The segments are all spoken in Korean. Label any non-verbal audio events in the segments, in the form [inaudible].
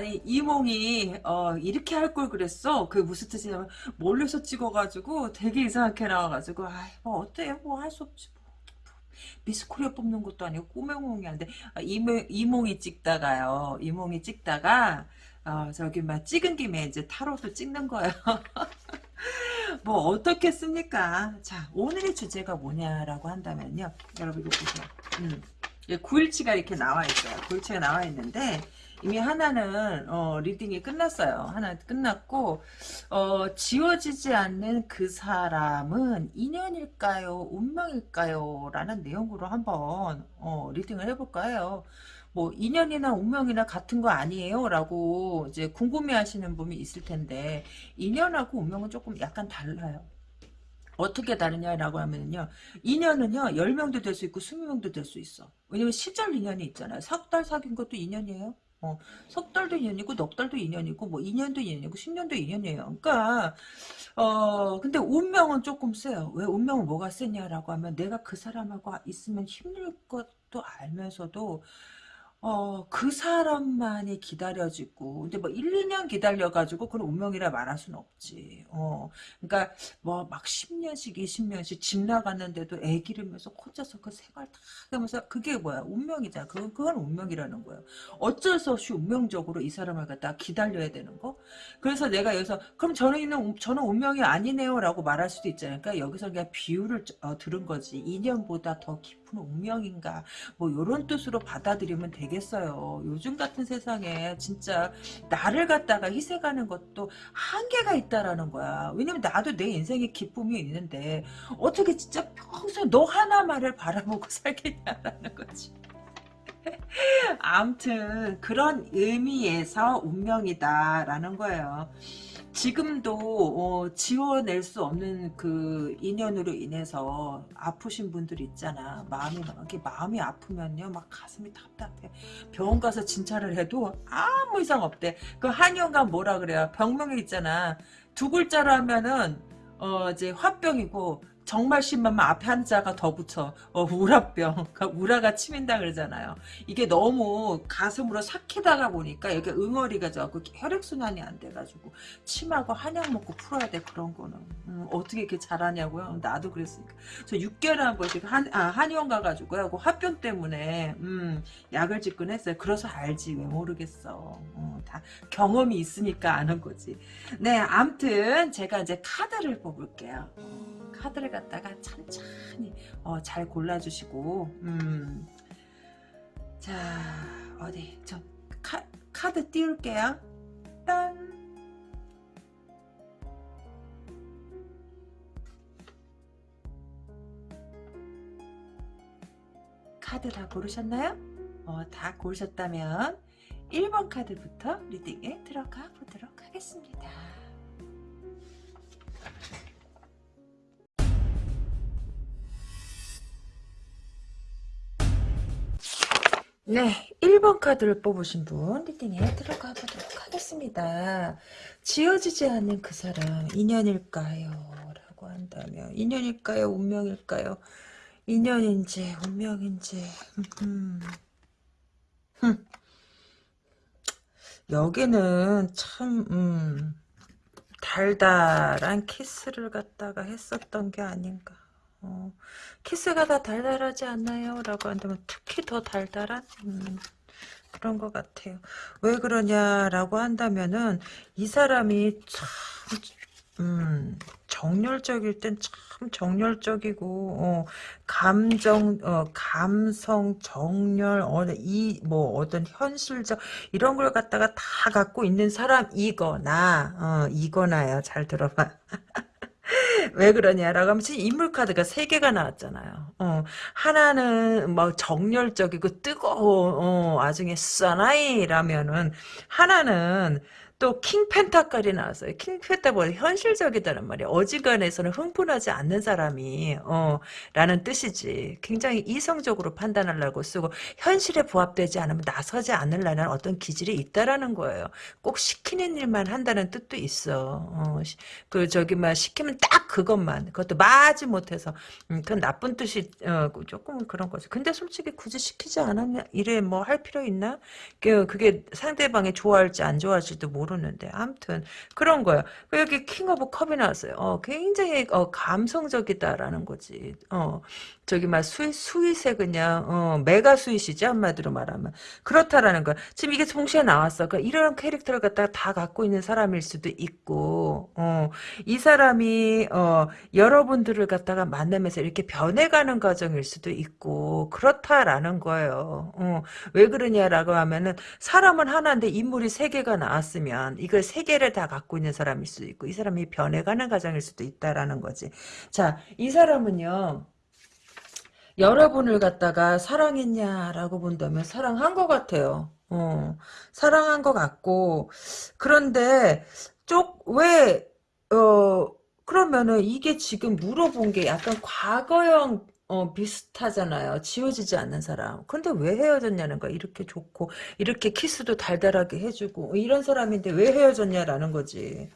네. 아니, 이몽이, 어, 이렇게 할 걸 그랬어. 그 무슨 뜻이냐면, 몰래서 찍어가지고 되게 이상하게 나와가지고, 아이, 뭐, 어때? 뭐, 할 수 없지. 뭐. 미스 코리아 뽑는 것도 아니고, 꼬맹몽이 안 돼. 아, 이몽, 이몽이 찍다가요. 이몽이 찍다가, 어, 저기, 막, 찍은 김에 이제 타로도 찍는 거예요. [laughs] 뭐, 어떻겠습니까? 자, 오늘의 주제가 뭐냐라고 한다면요. 여러분, 이거 보세요. 음. 9일치가 이렇게 나와 있어요. 9일치가 나와 있는데, 이미 하나는 어, reading이 끝났어요. 하나 끝났고 어, 지워지지 않는 그 사람은 인연일까요? 운명일까요? 라는 내용으로 한번 어, reading을 해볼까 해요. 뭐 인연이나 운명이나 같은 거 아니에요? 라고 이제 궁금해 하시는 분이 있을 텐데 인연하고 운명은 조금 약간 달라요. 어떻게 다르냐라고 하면요. 인연은요. 10명도 될 수 있고 20명도 될 수 있어. 왜냐면 시절 인연이 있잖아요. 석 달 사귄 것도 인연이에요. 어, 석 달도 인연이고 넉 달도 인연이고 뭐 2년도 인연이고 10년도 인연이에요. 그러니까 어 근데 운명은 조금 세요. 왜 운명은 뭐가 세냐라고 하면 내가 그 사람하고 있으면 힘들 것도 알면서도 어, 그 사람만이 기다려지고, 근데 뭐 1, 2년 기다려가지고 그런 운명이라 말할 수는 없지. 어, 그러니까 뭐 막 10년씩, 20년씩 집 나갔는데도 애 기르면서 혼자서 그 생활 다 하면서 그게 뭐야? 운명이잖아. 그, 그건 운명이라는 거예요. 어쩔 수 없이 운명적으로 이 사람을 갖다 기다려야 되는 거? 그래서 내가 여기서, 그럼 저는, 저는 운명이 아니네요. 라고 말할 수도 있잖아요. 그러니까 여기서 그냥 비유를 어, 들은 거지. 2년보다 더 깊은 운명인가. 뭐, 요런 뜻으로 받아들이면 되겠 되겠어요. 요즘 같은 세상에 진짜 나를 갖다가 희생하는 것도 한계가 있다라는 거야. 왜냐면 나도 내 인생에 기쁨이 있는데 어떻게 진짜 평생 너 하나만을 바라보고 [laughs] 살겠냐라는 거지. [laughs] 아무튼 그런 의미에서 운명이다라는 거예요. 지금도 어, 지워낼 수 없는 그 인연으로 인해서 아프신 분들 있잖아. 마음이 막 이렇게 마음이 아프면요, 막 가슴이 답답해. 병원 가서 진찰을 해도 아무 이상 없대. 그 한의원가 뭐라 그래요? 병명이 있잖아. 두 글자로 하면은 어 이제 화병이고 정말 심하면 앞에 한자가 더 붙여. 어, 우라병. [laughs] 우라가 치민다 그러잖아요. 이게 너무 가슴으로 삭히다가 보니까 여기 응어리가 져고 혈액순환이 안 돼가지고 침하고 한약 먹고 풀어야 돼 그런 거는. 음, 어떻게 이렇게 잘하냐고요? 나도 그랬으니까. 저 6개월에 한 번씩 한, 아, 한의원 가가지고요. 그 화병 때문에 음, 약을 짓곤 했어요. 그래서 알지 왜 모르겠어. 어, 다 경험이 있으니까 아는 거지. 네, 암튼 제가 이제 카드를 뽑을게요. 카드를 갖다가 천천히 어, 잘 골라주시고 음. 자 어디 저 카, 카드 띄울게요 딴 카드 다 고르셨나요? 어, 다 고르셨다면 1번 카드부터 리딩에 들어가 보도록 하겠습니다. 네, 1번 카드를 뽑으신 분 리딩에 들어가 보도록 하겠습니다. 지어지지 않는 그 사람 인연일까요? 라고 한다면 인연일까요? 운명일까요? 인연인지 운명인지 여기는 참 음, 달달한 키스를 갖다가 했었던 게 아닌가 어, 키스가 다 달달하지 않나요? 라고 한다면 특히 더 달달한 음, 그런 것 같아요. 왜 그러냐라고 한다면은 이 사람이 참 음, 정열적일 땐 참 정열적이고 어, 감정 어, 감성 정열 어, 이뭐 어떤 현실적 이런 걸 갖다가 다 갖고 있는 사람이거나 어, 이거나요. 잘 들어봐. 왜 그러냐라고 하면 지금 인물 카드가 세 개가 나왔잖아요. 어, 하나는 뭐 정열적이고 뜨거워 어, 나중에 사나이라면은 하나는 또 킹펜타까지 나왔어요. 킹펜타보다 현실적이다는 말이야. 어지간해서는 흥분하지 않는 사람이 어 라는 뜻이지. 굉장히 이성적으로 판단하려고 쓰고 현실에 부합되지 않으면 나서지 않으려는 어떤 기질이 있다라는 거예요. 꼭 시키는 일만 한다는 뜻도 있어. 어, 시- 그 저기 막 시키면 딱 그것만 그것도 마지 못해서 음, 그건 나쁜 뜻이 어, 조금 그런 거지. 근데 솔직히 굳이 시키지 않으면 이래 뭐 할 필요 있나? 그- 그게 상대방이 좋아할지 안 좋아할지도 모르 는데 아무튼 그런 거예요. 그 여기 King of Cup이 나왔어요. 어, 굉장히 어, 감성적이다라는 거지. 어, 저기 막 스윗, 스윗에 그냥 어, mega sweet이지 한마디로 말하면 그렇다라는 거야. 지금 이게 동시에 나왔어. 그러니까 이런 캐릭터를 갖다가 다 갖고 있는 사람일 수도 있고, 어, 이 사람이 어, 여러분들을 갖다가 만나면서 이렇게 변해가는 과정일 수도 있고 그렇다라는 거예요. 어, 왜 그러냐라고 하면은 사람은 하나인데 인물이 세 개가 나왔으면 이걸 세 개를 다 갖고 있는 사람일 수도 있고 이 사람이 변해가는 과정일 수도 있다라는 거지. 자, 이 사람은요. 여러분을 갖다가 사랑했냐라고 본다면 사랑한 것 같아요. 어, 사랑한 것 같고 그런데 쪽왜 어, 그러면은 이게 지금 물어본 게 약간 과거형 어, 비슷하잖아요. 지워지지 않는 사람. 근데 왜 헤어졌냐는 거야. 이렇게 좋고, 이렇게 키스도 달달하게 해주고, 이런 사람인데 왜 헤어졌냐라는 거지.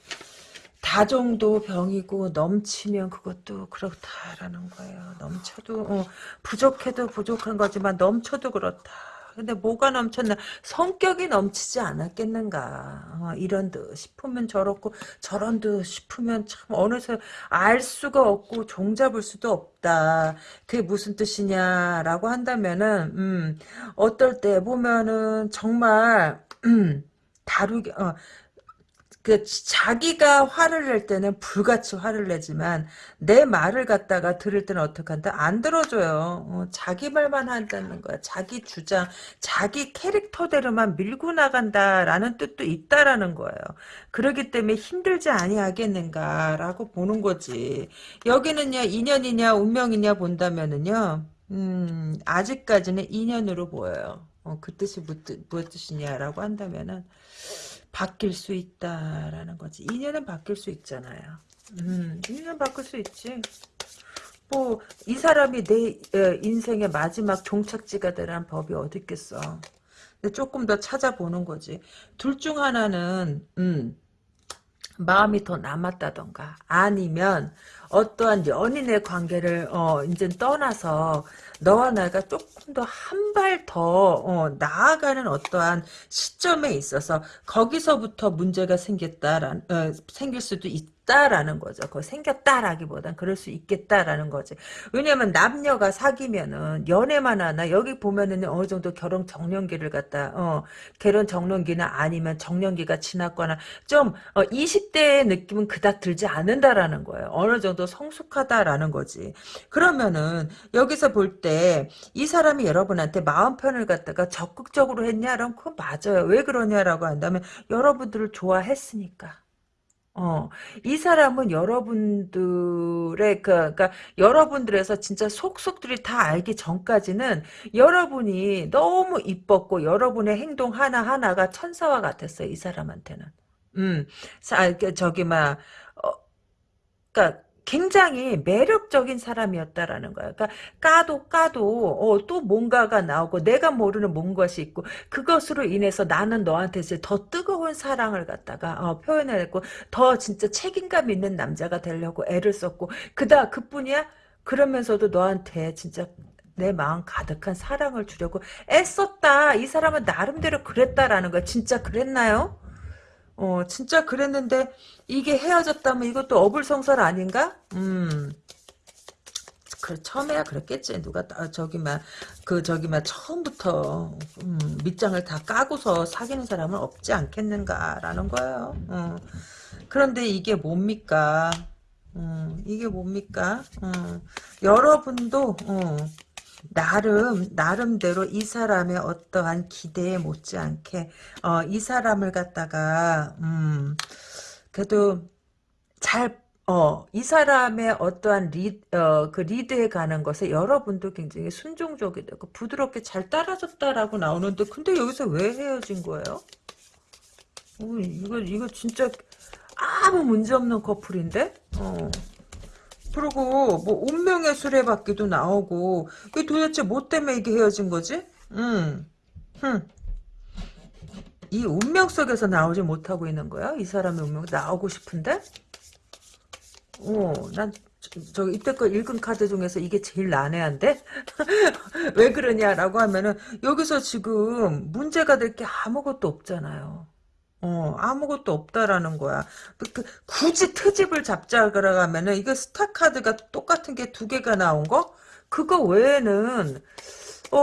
다정도 병이고, 넘치면 그것도 그렇다라는 거예요. 넘쳐도, 어, 부족해도 부족한 거지만, 넘쳐도 그렇다. 근데 뭐가 넘쳤나? 성격이 넘치지 않았겠는가. 어, 이런 듯 싶으면 저렇고, 저런 듯 싶으면 참 어느새 알 수가 없고 종잡을 수도 없다. 그게 무슨 뜻이냐라고 한다면은, 음, 어떨 때 보면은 정말, 음, 다루기, 어, 그 자기가 화를 낼 때는 불같이 화를 내지만 내 말을 갖다가 들을 때는 어떻게 한다? 안 들어줘요. 어, 자기 말만 한다는 거야. 자기 주장, 자기 캐릭터대로만 밀고 나간다라는 뜻도 있다라는 거예요. 그러기 때문에 힘들지 아니하겠는가라고 보는 거지. 여기는요 인연이냐 운명이냐 본다면은요. 음, 아직까지는 인연으로 보여요. 어, 그 뜻이 무슨 무엇이냐라고 한다면은 바뀔 수 있다라는 거지. 인연은 바뀔 수 있잖아요. 음, 인연 바뀔 수 있지. 뭐 이 사람이 내 어, 인생의 마지막 종착지가 되라는 법이 어디 있겠어. 근데 조금 더 찾아보는 거지. 둘 중 하나는 음, 마음이 더 남았다던가 아니면 어떠한 연인의 관계를 어 이제 떠나서 너와 나가 조금 더 한 발더 어, 나아가는 어떠한 시점에 있어서 거기서부터 문제가 생겼다란 어, 생길 수도 있다 라는 거죠. 그 생겼다라기보단 그럴 수 있겠다라는 거지. 왜냐면 남녀가 사귀면은 연애만 하나 여기 보면은 어느 정도 결혼 정년기를 갖다 어 결혼 정년기는 아니면 정년기가 지났거나 좀 어, 20대의 느낌은 그닥 들지 않는다라는 거예요. 어느 정도 성숙하다라는 거지. 그러면은 여기서 볼 때 이 사람이 여러분한테 마음 편을 갖다가 적극적으로 했냐? 그럼 그건 맞아요. 왜 그러냐라고 한다면 여러분들을 좋아했으니까. 어, 이 사람은 여러분들의, 그, 그니까, 여러분들에서 진짜 속속들이 다 알기 전까지는 여러분이 너무 이뻤고, 여러분의 행동 하나하나가 천사와 같았어요, 이 사람한테는. 음, 사, 그, 저기, 막, 어, 그니까, 굉장히 매력적인 사람이었다라는 거야. 그러니까 까도 까도 어, 또 뭔가가 나오고 내가 모르는 뭔 것이 있고 그것으로 인해서 나는 너한테 이제 더 뜨거운 사랑을 갖다가 어, 표현했고 더 진짜 책임감 있는 남자가 되려고 애를 썼고 그다 그뿐이야. 그러면서도 너한테 진짜 내 마음 가득한 사랑을 주려고 애썼다. 이 사람은 나름대로 그랬다라는 거야. 진짜 그랬나요? 어, 진짜 그랬는데, 이게 헤어졌다면 이것도 어불성설 아닌가? 음, 그, 처음에야 그랬겠지. 누가, 다 저기, 막, 그, 저기, 막, 처음부터, 음, 밑장을 다 까고서 사귀는 사람은 없지 않겠는가라는 거예요. 어. 그런데 이게 뭡니까? 음, 이게 뭡니까? 음, 여러분도, 어, 나름 나름대로 이 사람의 어떠한 기대에 못지않게 어, 이 사람을 갖다가 음, 그래도 잘 어, 이 사람의 어떠한 리, 어, 그 리드에 가는 것에 여러분도 굉장히 순종적이 되고 부드럽게 잘 따라줬다라고 나오는데 근데 여기서 왜 헤어진 거예요? 어, 이거 이거 진짜 아무 문제 없는 커플인데? 어. 그리고 뭐 운명의 수레바퀴도 나오고 이게 도대체 뭐 때문에 이게 헤어진 거지? 음. 흠. 이 운명 속에서 나오지 못하고 있는 거야? 이 사람의 운명 나오고 싶은데? 어, 난 저, 저 이때껏 읽은 카드 중에서 이게 제일 난해한데? [laughs] 왜 그러냐라고 하면은 여기서 지금 문제가 될 게 아무것도 없잖아요. 어, 아무것도 없다라는 거야. 그, 그, 굳이 트집을 잡자 그러면은 이거 스타 카드가 똑같은 게 두 개가 나온 거? 그거 외에는 어,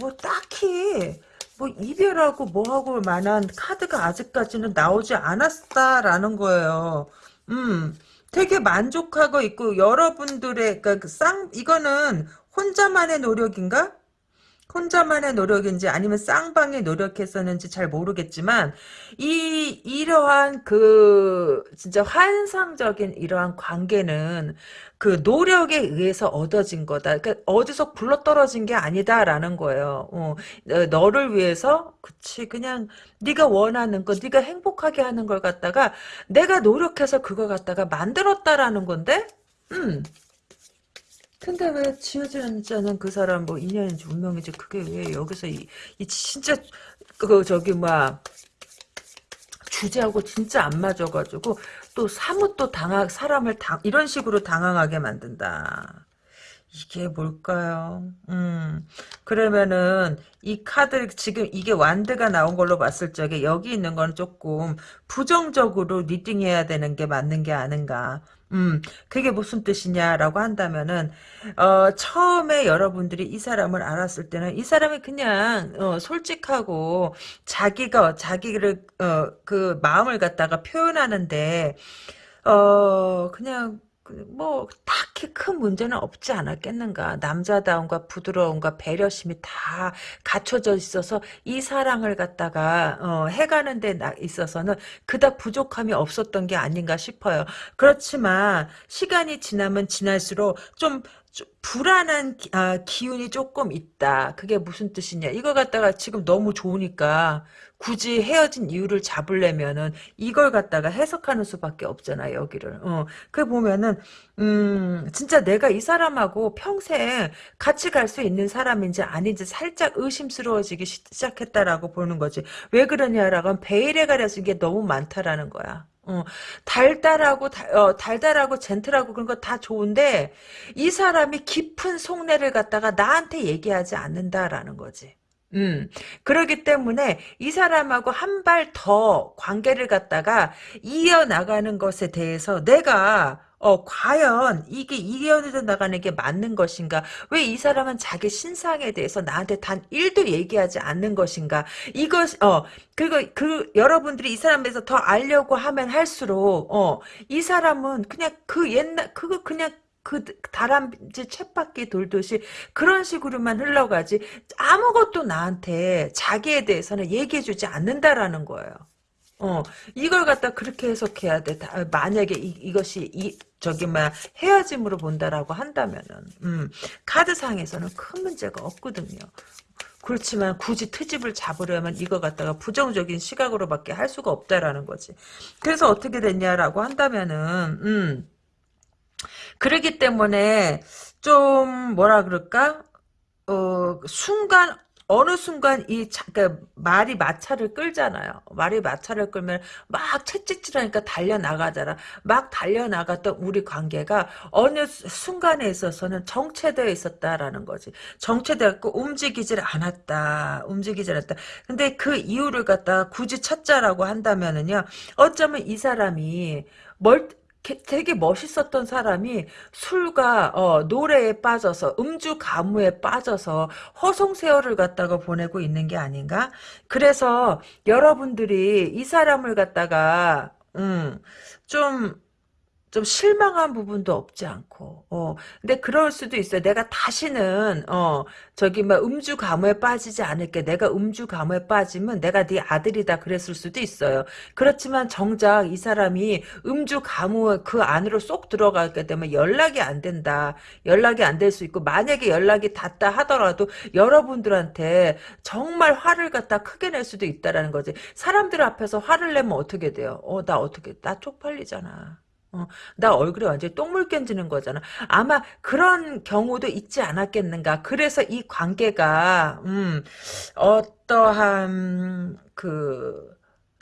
뭐 딱히 뭐 이별하고 뭐하고 만한 카드가 아직까지는 나오지 않았다라는 거예요. 음. 되게 만족하고 있고 여러분들의 그러니까 그쌍 이거는 혼자만의 노력인가? 혼자만의 노력인지 아니면 쌍방이 노력했었는지 잘 모르겠지만 이 이러한 그 진짜 환상적인 이러한 관계는 그 노력에 의해서 얻어진 거다. 그러니까 어디서 굴러떨어진 게 아니다라는 거예요. 어, 어, 너를 위해서 그치 그냥 네가 원하는 거, 네가 행복하게 하는 걸 갖다가 내가 노력해서 그걸 갖다가 만들었다라는 건데, 음. 근데 왜 지어지지 않은 그 사람 뭐 인연인지 운명인지 그게 왜 여기서 이, 이 진짜 그 저기 뭐야 주제하고 진짜 안 맞아가지고 또 사뭇 또 당하 사람을 당 이런 식으로 당황하게 만든다. 이게 뭘까요? 음, 그러면은, 이 카드, 지금 이게 완드가 나온 걸로 봤을 적에, 여기 있는 건 조금 부정적으로 리딩해야 되는 게 맞는 게 아닌가. 음, 그게 무슨 뜻이냐라고 한다면은, 어, 처음에 여러분들이 이 사람을 알았을 때는, 이 사람이 그냥, 어, 솔직하고, 자기가, 자기를, 어, 그 마음을 갖다가 표현하는데, 어, 그냥, 그 뭐 딱히 큰 문제는 없지 않았겠는가. 남자다움과 부드러움과 배려심이 다 갖춰져 있어서 이 사랑을 갖다가 어, 해가는 데 있어서는 그닥 부족함이 없었던 게 아닌가 싶어요. 그렇지만 시간이 지나면 지날수록 좀좀 불안한 기, 아, 기운이 조금 있다. 그게 무슨 뜻이냐. 이거 갖다가 지금 너무 좋으니까 굳이 헤어진 이유를 잡으려면은 이걸 갖다가 해석하는 수밖에 없잖아, 여기를. 어. 그 보면은, 음, 진짜 내가 이 사람하고 평생 같이 갈 수 있는 사람인지 아닌지 살짝 의심스러워지기 시작했다라고 보는 거지. 왜 그러냐라고 하면 베일에 가려진 게 너무 많다라는 거야. 어, 달달하고 달, 어, 달달하고 젠틀하고 그런 거 다 좋은데 이 사람이 깊은 속내를 갖다가 나한테 얘기하지 않는다라는 거지. 음, 그러기 때문에 이 사람하고 한 발 더 관계를 갖다가 이어나가는 것에 대해서 내가 어, 과연 이게 이어져 나가는 게 맞는 것인가? 왜 이 사람은 자기 신상에 대해서 나한테 단 1도 얘기하지 않는 것인가? 이것, 어, 그리고 그, 여러분들이 이 사람에 대해서 더 알려고 하면 할수록, 어, 이 사람은 그냥 그 옛날, 그거 그냥 그 다람쥐 쳇바퀴 돌듯이 그런 식으로만 흘러가지 아무것도 나한테 자기에 대해서는 얘기해주지 않는다라는 거예요. 어, 이걸 갖다 그렇게 해석해야 돼. 다, 만약에 이, 것이 이, 저기, 막, 헤어짐으로 본다라고 한다면은, 음, 카드상에서는 큰 문제가 없거든요. 그렇지만 굳이 트집을 잡으려면 이거 갖다가 부정적인 시각으로밖에 할 수가 없다라는 거지. 그래서 어떻게 됐냐라고 한다면은, 음, 그러기 때문에 좀 뭐라 그럴까? 어, 순간 어느 순간 이 차, 그러니까 말이 마차를 끌잖아요. 말이 마차를 끌면 막 채찍질하니까 달려 나가잖아. 막 달려 나갔던 우리 관계가 어느 순간에 있어서는 정체되어 있었다라는 거지. 정체되었고 움직이질 않았다. 움직이질 않았다. 근데 그 이유를 갖다 굳이 찾자라고 한다면은요. 어쩌면 이 사람이 멀 되게 멋있었던 사람이 술과 어, 노래에 빠져서 음주 가무에 빠져서 허송 세월을 갖다가 보내고 있는 게 아닌가? 그래서 여러분들이 이 사람을 갖다가 음, 좀 좀 실망한 부분도 없지 않고, 어, 근데 그럴 수도 있어요. 내가 다시는, 어, 저기, 막, 음주 가무에 빠지지 않을게. 내가 음주 가무에 빠지면 내가 네 아들이다. 그랬을 수도 있어요. 그렇지만 정작 이 사람이 음주 가무 그 안으로 쏙 들어가게 되면 연락이 안 된다. 연락이 안 될 수 있고, 만약에 연락이 닿다 하더라도 여러분들한테 정말 화를 갖다 크게 낼 수도 있다라는 거지. 사람들 앞에서 화를 내면 어떻게 돼요? 어, 나 어떻게, 나 쪽팔리잖아. 어, 나 얼굴에 완전히 똥물 껴지는 거잖아. 아마 그런 경우도 있지 않았겠는가. 그래서 이 관계가, 음, 어떠한, 그,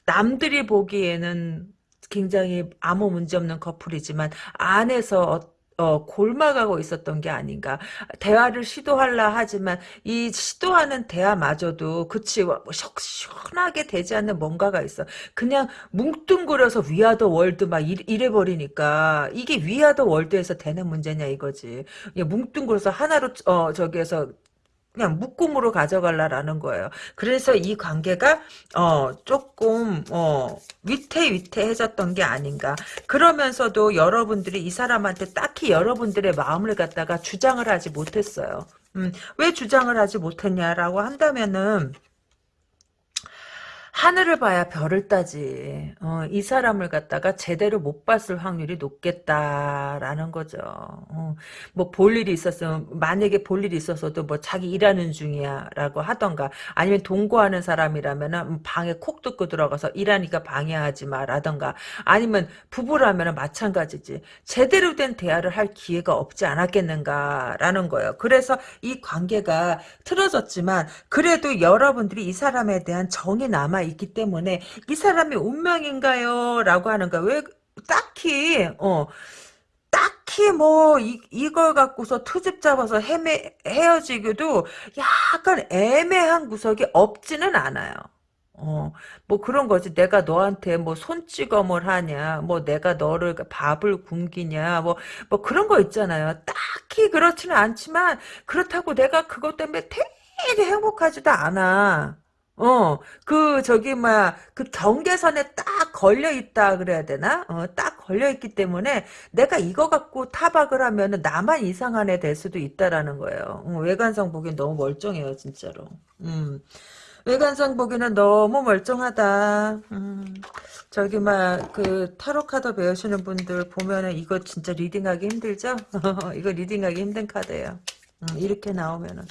남들이 보기에는 굉장히 아무 문제 없는 커플이지만, 안에서 어, 골마가고 있었던 게 아닌가. 대화를 시도하려 하지만, 이 시도하는 대화마저도, 그치, 뭐, 시- 시원하게 되지 않는 뭔가가 있어. 그냥 뭉뚱그려서 위아더 월드 막 이- 이래버리니까, 이게 위아더 월드에서 되는 문제냐 이거지. 그냥 뭉뚱그려서 하나로, 어, 저기에서, 그냥 묶음으로 가져갈라라는 거예요. 그래서 이 관계가 어 조금 어 위태위태해졌던 게 아닌가. 그러면서도 여러분들이 이 사람한테 딱히 여러분들의 마음을 갖다가 주장을 하지 못했어요. 음, 왜 주장을 하지 못했냐라고 한다면은 하늘을 봐야 별을 따지. 어, 이 사람을 갖다가 제대로 못 봤을 확률이 높겠다라는 거죠. 어, 뭐볼 일이 있었으면 만약에 볼 일이 있었어도 뭐 자기 일하는 중이야라고 하던가 아니면 동거하는 사람이라면은 방에 콕 뚫고 들어가서 일하니까 방해하지 마라던가 아니면 부부라면은 마찬가지지. 제대로 된 대화를 할 기회가 없지 않았겠는가라는 거예요. 그래서 이 관계가 틀어졌지만 그래도 여러분들이 이 사람에 대한 정이 남아 있기 때문에 이 사람이 운명인가요? 라고 하는 거야. 왜 딱히 어 딱히 뭐 이, 이걸 갖고서 트집 잡아서 헤매 헤어지기도 약간 애매한 구석이 없지는 않아요. 어, 뭐 그런 거지. 내가 너한테 뭐 손찌검을 하냐, 뭐 내가 너를 밥을 굶기냐, 뭐, 뭐 그런 거 있잖아요. 딱히 그렇지는 않지만, 그렇다고 내가 그것 때문에 되게 행복하지도 않아. 어, 그, 저기, 뭐야, 그 경계선에 딱 걸려있다 그래야 되나? 어, 딱 걸려있기 때문에 내가 이거 갖고 타박을 하면은 나만 이상한 애 될 수도 있다라는 거예요. 어, 외관상 보기엔 너무 멀쩡해요, 진짜로. 음. 외관상 보기는 너무 멀쩡하다. 음, 저기 막 그 타로 카드 배우시는 분들 보면은 이거 진짜 reading하기 힘들죠? [laughs] 이거 reading하기 힘든 카드예요. 음, 이렇게 나오면은.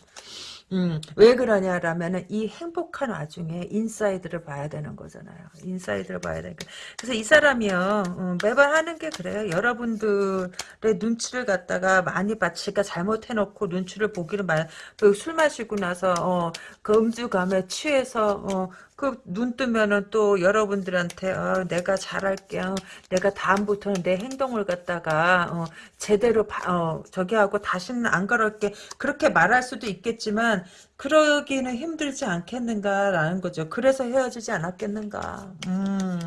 음, 왜 그러냐라면은 이 행복한 와중에 inside를 봐야 되는 거잖아요. inside를 봐야 되니까. 그래서 이 사람이요, 어, 매번 하는 게 그래요. 여러분들의 눈치를 갖다가 많이 봐. 지가 잘못해놓고 눈치를 보기를 말, 그술 마시고 나서, 어, 그 음주감에 취해서, 어, 그 눈 뜨면은 또 여러분들한테 어, 내가 잘할게요. 내가 다음부터는 내 행동을 갖다가 어, 제대로 바- 어, 저기 하고 다시는 안 그럴게. 그렇게 말할 수도 있겠지만 그러기는 힘들지 않겠는가라는 거죠. 그래서 헤어지지 않았겠는가. 음.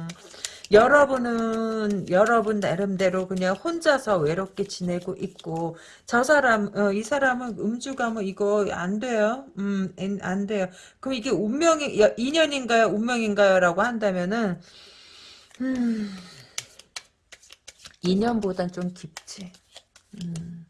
여러분은 여러분 나름대로 그냥 혼자서 외롭게 지내고 있고 저 사람 어, 이 사람은 음주가 뭐 이거 안 돼요. 음, 안- 안 돼요. 그럼 이게 운명이 야, 인연인가요? 운명인가요?라고 한다면은 음, 인연보단 좀 깊지. 음.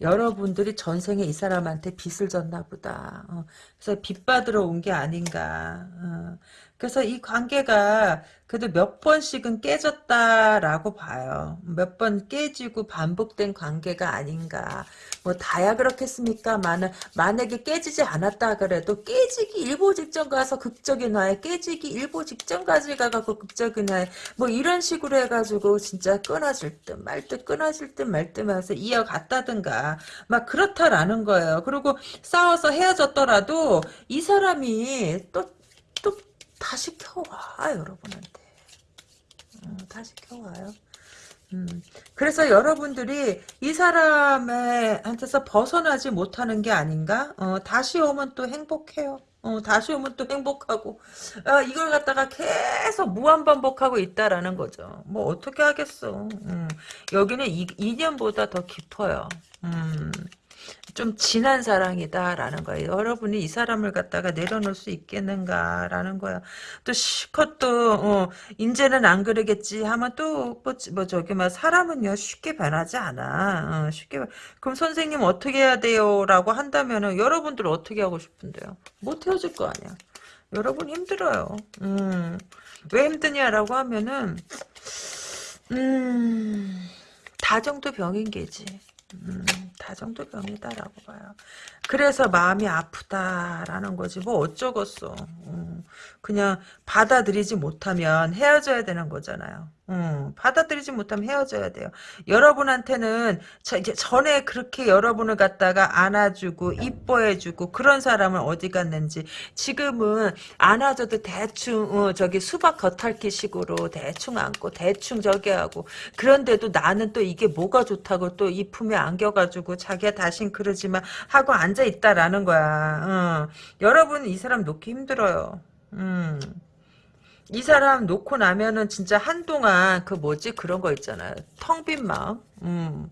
여러분들이 전생에 이 사람한테 빚을 졌나 보다. 어, 그래서 빚 받으러 온 게 아닌가. 어, 그래서 이 관계가 그래도 몇 번씩은 깨졌다라고 봐요. 몇 번 깨지고 반복된 관계가 아닌가. 뭐 다야 그렇겠습니까? 만은 만약에 깨지지 않았다 그래도 깨지기 일보 직전 가서 극적인 화해, 깨지기 일보 직전까지 가갖고 극적인 화해, 뭐 이런 식으로 해가지고 진짜 끊어질 듯 말 듯 끊어질 듯 말 듯 하면서 이어갔다든가 막 그렇다라는 거예요. 그리고 싸워서 헤어졌더라도 이 사람이 또또 다 시 켜와 여러분한테 음, 다시 켜와요. 음, 그래서 여러분들이 이 사람의 한테서 벗어나지 못하는 게 아닌가? 어, 다시 오면 또 행복해요. 어, 다시 오면 또 행복하고, 아, 이걸 갖다가 계속 무한반복하고 있다라는 거죠. 뭐, 어떻게 하겠어. 음, 여기는 이, 2년보다 더 깊어요. 음, 좀 진한 사랑이다라는 거예요. 여러분이 이 사람을 갖다가 내려놓을 수 있겠는가라는 거야. 또 실컷 또 어, 이제는 안 그러겠지 하면 또뭐 뭐 저기 막 사람은요 쉽게 변하지 않아. 어, 쉽게 변- 그럼 선생님 어떻게 해야 돼요?라고 한다면은 여러분들 어떻게 하고 싶은데요? 못 헤어질 거 아니야. 여러분 힘들어요. 음. 왜 힘드냐라고 하면은 음. 다정도 병인 게지. 음, 다정도병이다라고 봐요. 그래서 마음이 아프다라는 거지. 뭐 어쩌겠어. 음, 그냥 받아들이지 못하면 헤어져야 되는 거잖아요. 음, 받아들이지 못하면 헤어져야 돼요. 여러분한테는 저, 이제 전에 그렇게 여러분을 갖다가 안아주고 이뻐해주고 그런 사람은 어디 갔는지 지금은 안아줘도 대충 어, 저기 수박 겉핥기 식으로 대충 안고 대충 저기 하고 그런데도 나는 또 이게 뭐가 좋다고 또 이 품에 안겨가지고 자기야 다신 그러지만 하고 앉아 있다라는 거야. 어. 여러분 이 사람 놓기 힘들어요. 음. 이 사람 놓고 나면은 진짜 한동안 그 뭐지 그런 거 있잖아요. 텅 빈 마음. 음.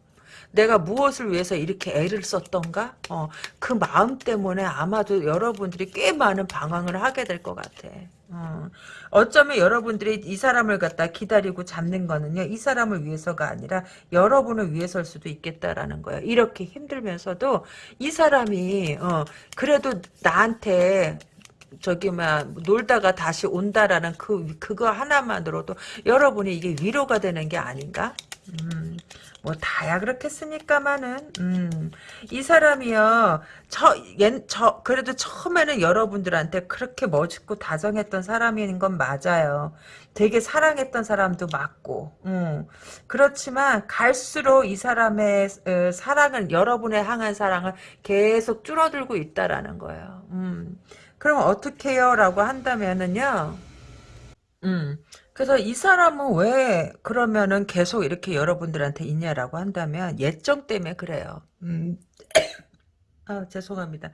내가 무엇을 위해서 이렇게 애를 썼던가? 어, 그 마음 때문에 아마도 여러분들이 꽤 많은 방황을 하게 될 것 같아. 어, 어쩌면 여러분들이 이 사람을 갖다 기다리고 잡는 거는요, 이 사람을 위해서가 아니라 여러분을 위해서일 수도 있겠다라는 거예요. 이렇게 힘들면서도 이 사람이, 어, 그래도 나한테 저기 막 놀다가 다시 온다라는 그 그거 하나만으로도 여러분이 이게 위로가 되는 게 아닌가? 음, 뭐 다야 그렇겠습니까마는 음, 이 사람이요 저저 그래도 처음에는 여러분들한테 그렇게 멋있고 다정했던 사람인 건 맞아요. 되게 사랑했던 사람도 맞고 음, 그렇지만 갈수록 이 사람의 어, 사랑은 여러분의 향한 사랑을 계속 줄어들고 있다라는 거예요. 음. 그럼 어떻게 해요? 라고 한다면은요. 음. 그래서 이 사람은 왜 그러면은 계속 이렇게 여러분들한테 있냐라고 한다면 예정 때문에 그래요. 음. 아, 죄송합니다.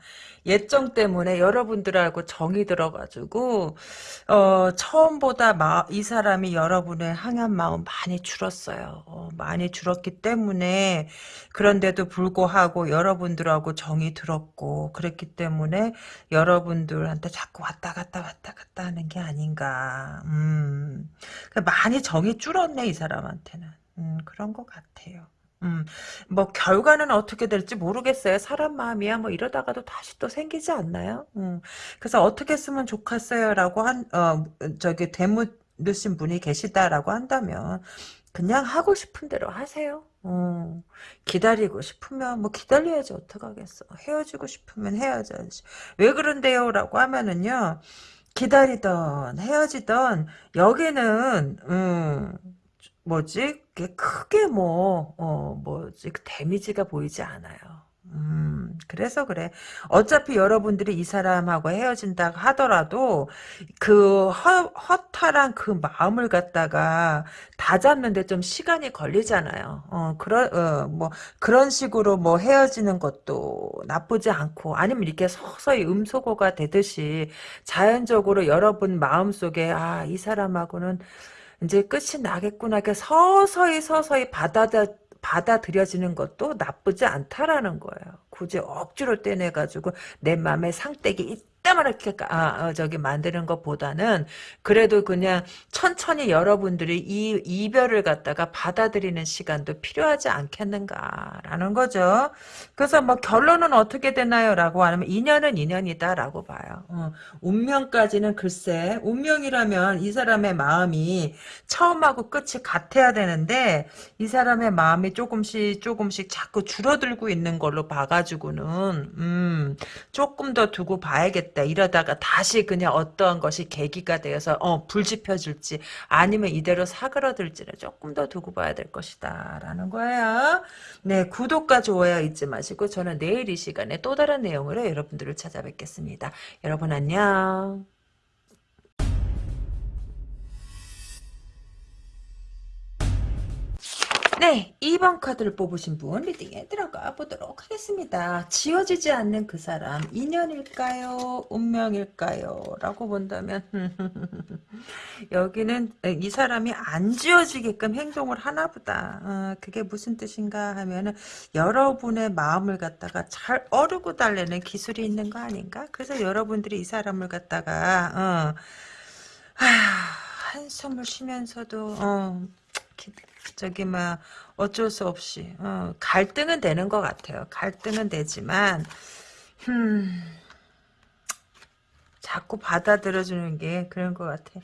예정 때문에 여러분들하고 정이 들어가지고, 어, 처음보다 마, 이 사람이 여러분의 향한 마음 많이 줄었어요. 어, 많이 줄었기 때문에, 그런데도 불구하고 여러분들하고 정이 들었고, 그랬기 때문에 여러분들한테 자꾸 왔다 갔다 왔다 갔다 하는 게 아닌가. 음, 많이 정이 줄었네, 이 사람한테는. 음, 그런 것 같아요. 음, 뭐 결과는 어떻게 될지 모르겠어요. 사람 마음이야. 뭐 이러다가도 다시 또 생기지 않나요? 음, 그래서 어떻게 쓰면 좋겠어요라고 한 어, 저기 되묻으신 분이 계시다라고 한다면 그냥 하고 싶은 대로 하세요. 어, 기다리고 싶으면 뭐 기다려야지 어떡하겠어. 헤어지고 싶으면 헤어져야지. 왜 그런데요? 라고 하면은요. 기다리던 헤어지던 여기는 음, 뭐지? 크게 뭐, 어, 뭐지? 그 데미지가 보이지 않아요. 음, 그래서 그래. 어차피 여러분들이 이 사람하고 헤어진다 하더라도 그 허, 허탈한 그 마음을 갖다가 다 잡는데 좀 시간이 걸리잖아요. 어, 그런, 어, 뭐, 그런 식으로 뭐 헤어지는 것도 나쁘지 않고 아니면 이렇게 서서히 음소거가 되듯이 자연적으로 여러분 마음속에 아, 이 사람하고는 이제 끝이 나겠구나. 서서히 서서히 받아들, 받아들여지는 것도 나쁘지 않다라는 거예요. 굳이 억지로 떼내가지고 내 마음에 상떼기 이 따만하게 아, 어, 저기 만드는 것보다는 그래도 그냥 천천히 여러분들이 이 이별을 갖다가 받아들이는 시간도 필요하지 않겠는가라는 거죠. 그래서 뭐 결론은 어떻게 되나요? 라고 하면 인연은 인연이다 라고 봐요. 어, 운명까지는 글쎄 운명이라면 이 사람의 마음이 처음하고 끝이 같아야 되는데 이 사람의 마음이 조금씩 조금씩 자꾸 줄어들고 있는 걸로 봐가지고는 음, 조금 더 두고 봐야겠다. 이러다가 다시 그냥 어떠한 것이 계기가 되어서 어, 불 지펴줄지 아니면 이대로 사그러들지를 조금 더 두고 봐야 될 것이다 라는 거예요. 네 구독과 좋아요 잊지 마시고 저는 내일 이 시간에 또 다른 내용으로 여러분들을 찾아뵙겠습니다. 여러분 안녕. 네, 2번 카드를 뽑으신 분 리딩에 들어가 보도록 하겠습니다. 지워지지 않는 그 사람, 인연일까요? 운명일까요? 라고 본다면 [laughs] 여기는 이 사람이 안 지워지게끔 행동을 하나 보다. 어, 그게 무슨 뜻인가 하면 은 여러분의 마음을 갖다가 잘 어르고 달래는 기술이 있는 거 아닌가? 그래서 여러분들이 이 사람을 갖다가 어, 하, 한숨을 쉬면서도 어, 기- 저기 막 어쩔 수 없이 어, 갈등은 되는 것 같아요. 갈등은 되지만 음, 자꾸 받아들여주는 게 그런 것 같아.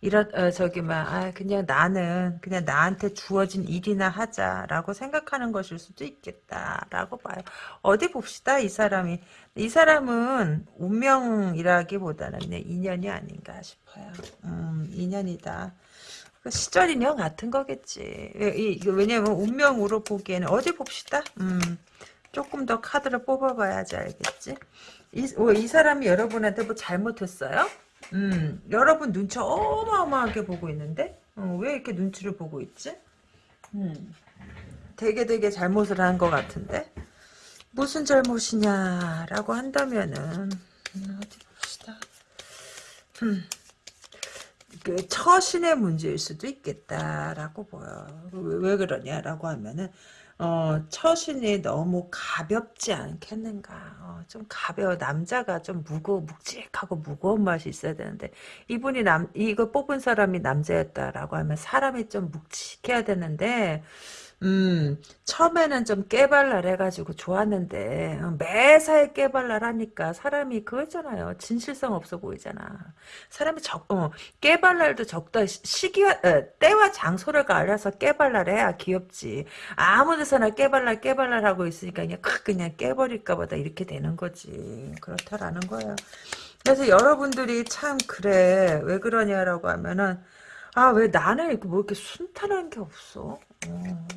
이런 어, 저기 막 아, 그냥 나는 그냥 나한테 주어진 일이나 하자라고 생각하는 것일 수도 있겠다라고 봐요. 어디 봅시다 이 사람이 이 사람은 운명이라기보다는 내 인연이 아닌가 싶어요. 음, 인연이다. 그 시절 인연 같은 거겠지. 이거 왜냐면 운명으로 보기에는 어디 봅시다. 음, 조금 더 카드를 뽑아봐야지 알겠지. 이, 어, 이 사람이 여러분한테 뭐 잘못했어요? 음, 여러분 눈치 어마어마하게 보고 있는데? 어, 왜 이렇게 눈치를 보고 있지? 음, 되게 되게 잘못을 한 것 같은데? 무슨 잘못이냐라고 한다면은, 음, 어디 봅시다. 음, 그 처신의 문제일 수도 있겠다라고 보여. 왜, 왜 그러냐라고 하면은 어, 처신이 너무 가볍지 않겠는가. 어, 좀 가벼워. 남자가 좀 무거, 묵직하고 무거운 맛이 있어야 되는데, 이분이 남, 이거 뽑은 사람이 남자였다라고 하면 사람이 좀 묵직해야 되는데, 음, 처음에는 좀 깨발랄 해가지고 좋았는데, 어, 매사에 깨발랄 하니까 사람이 그거 있잖아요. 진실성 없어 보이잖아. 사람이 적, 어, 깨발랄도 적다. 시- 시기와, 에, 때와 장소를 가려서 깨발랄 해야 귀엽지. 아무 데서나 깨발랄 깨발랄 하고 있으니까 그냥 콱 그냥 깨버릴까 보다 이렇게 되는 거지. 그렇다라는 거예요. 그래서 여러분들이 참 그래. 왜 그러냐라고 하면은, 아, 왜 나는 뭐 이렇게 순탄한 게 없어? 어.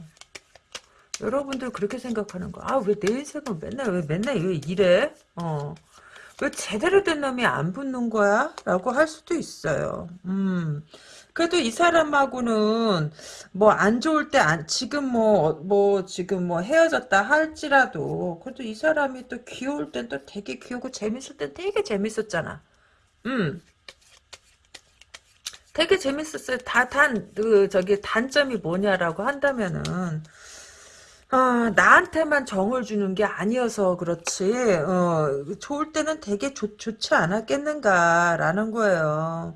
여러분들 그렇게 생각하는 거. 아, 왜 내 인생은 맨날, 왜 맨날 왜 이래? 어. 왜 제대로 된 놈이 안 붙는 거야? 라고 할 수도 있어요. 음. 그래도 이 사람하고는 뭐 안 좋을 때 안, 지금 뭐, 뭐, 지금 뭐 헤어졌다 할지라도, 그래도 이 사람이 또 귀여울 땐 또 되게 귀여고 재밌을 땐 되게 재밌었잖아. 음. 되게 재밌었어요. 다, 단, 그, 저기, 단점이 뭐냐라고 한다면은, 아, 나한테만 정을 주는 게 아니어서 그렇지, 어, 좋을 때는 되게 좋, 좋지 않았겠는가라는 거예요.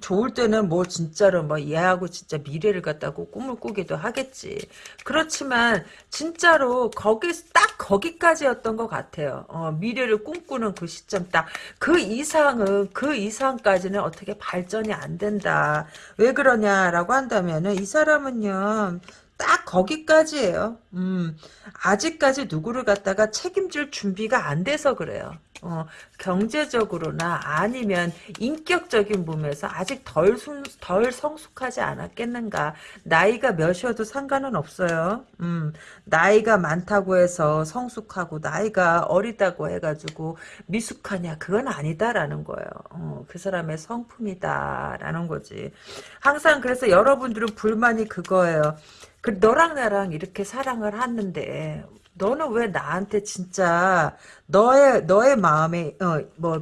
좋을 때는 뭐 진짜로 뭐 얘하고 진짜 미래를 갖다고 꿈을 꾸기도 하겠지. 그렇지만 진짜로 거기 딱 거기까지였던 것 같아요. 어, 미래를 꿈꾸는 그 시점 딱 그 이상은 그 이상까지는 어떻게 발전이 안 된다. 왜 그러냐라고 한다면은 이 사람은요. 딱 거기까지예요. 음, 아직까지 누구를 갖다가 책임질 준비가 안 돼서 그래요. 어, 경제적으로나 아니면 인격적인 부분에서 아직 덜, 순, 덜 성숙하지 않았겠는가. 나이가 몇이어도 상관은 없어요. 음, 나이가 많다고 해서 성숙하고 나이가 어리다고 해가지고 미숙하냐. 그건 아니다라는 거예요. 어, 그 사람의 성품이다라는 거지. 항상 그래서 여러분들은 불만이 그거예요. 그 너랑 나랑 이렇게 사랑을 하는데 너는 왜 나한테 진짜 너의 너의 마음에 어뭐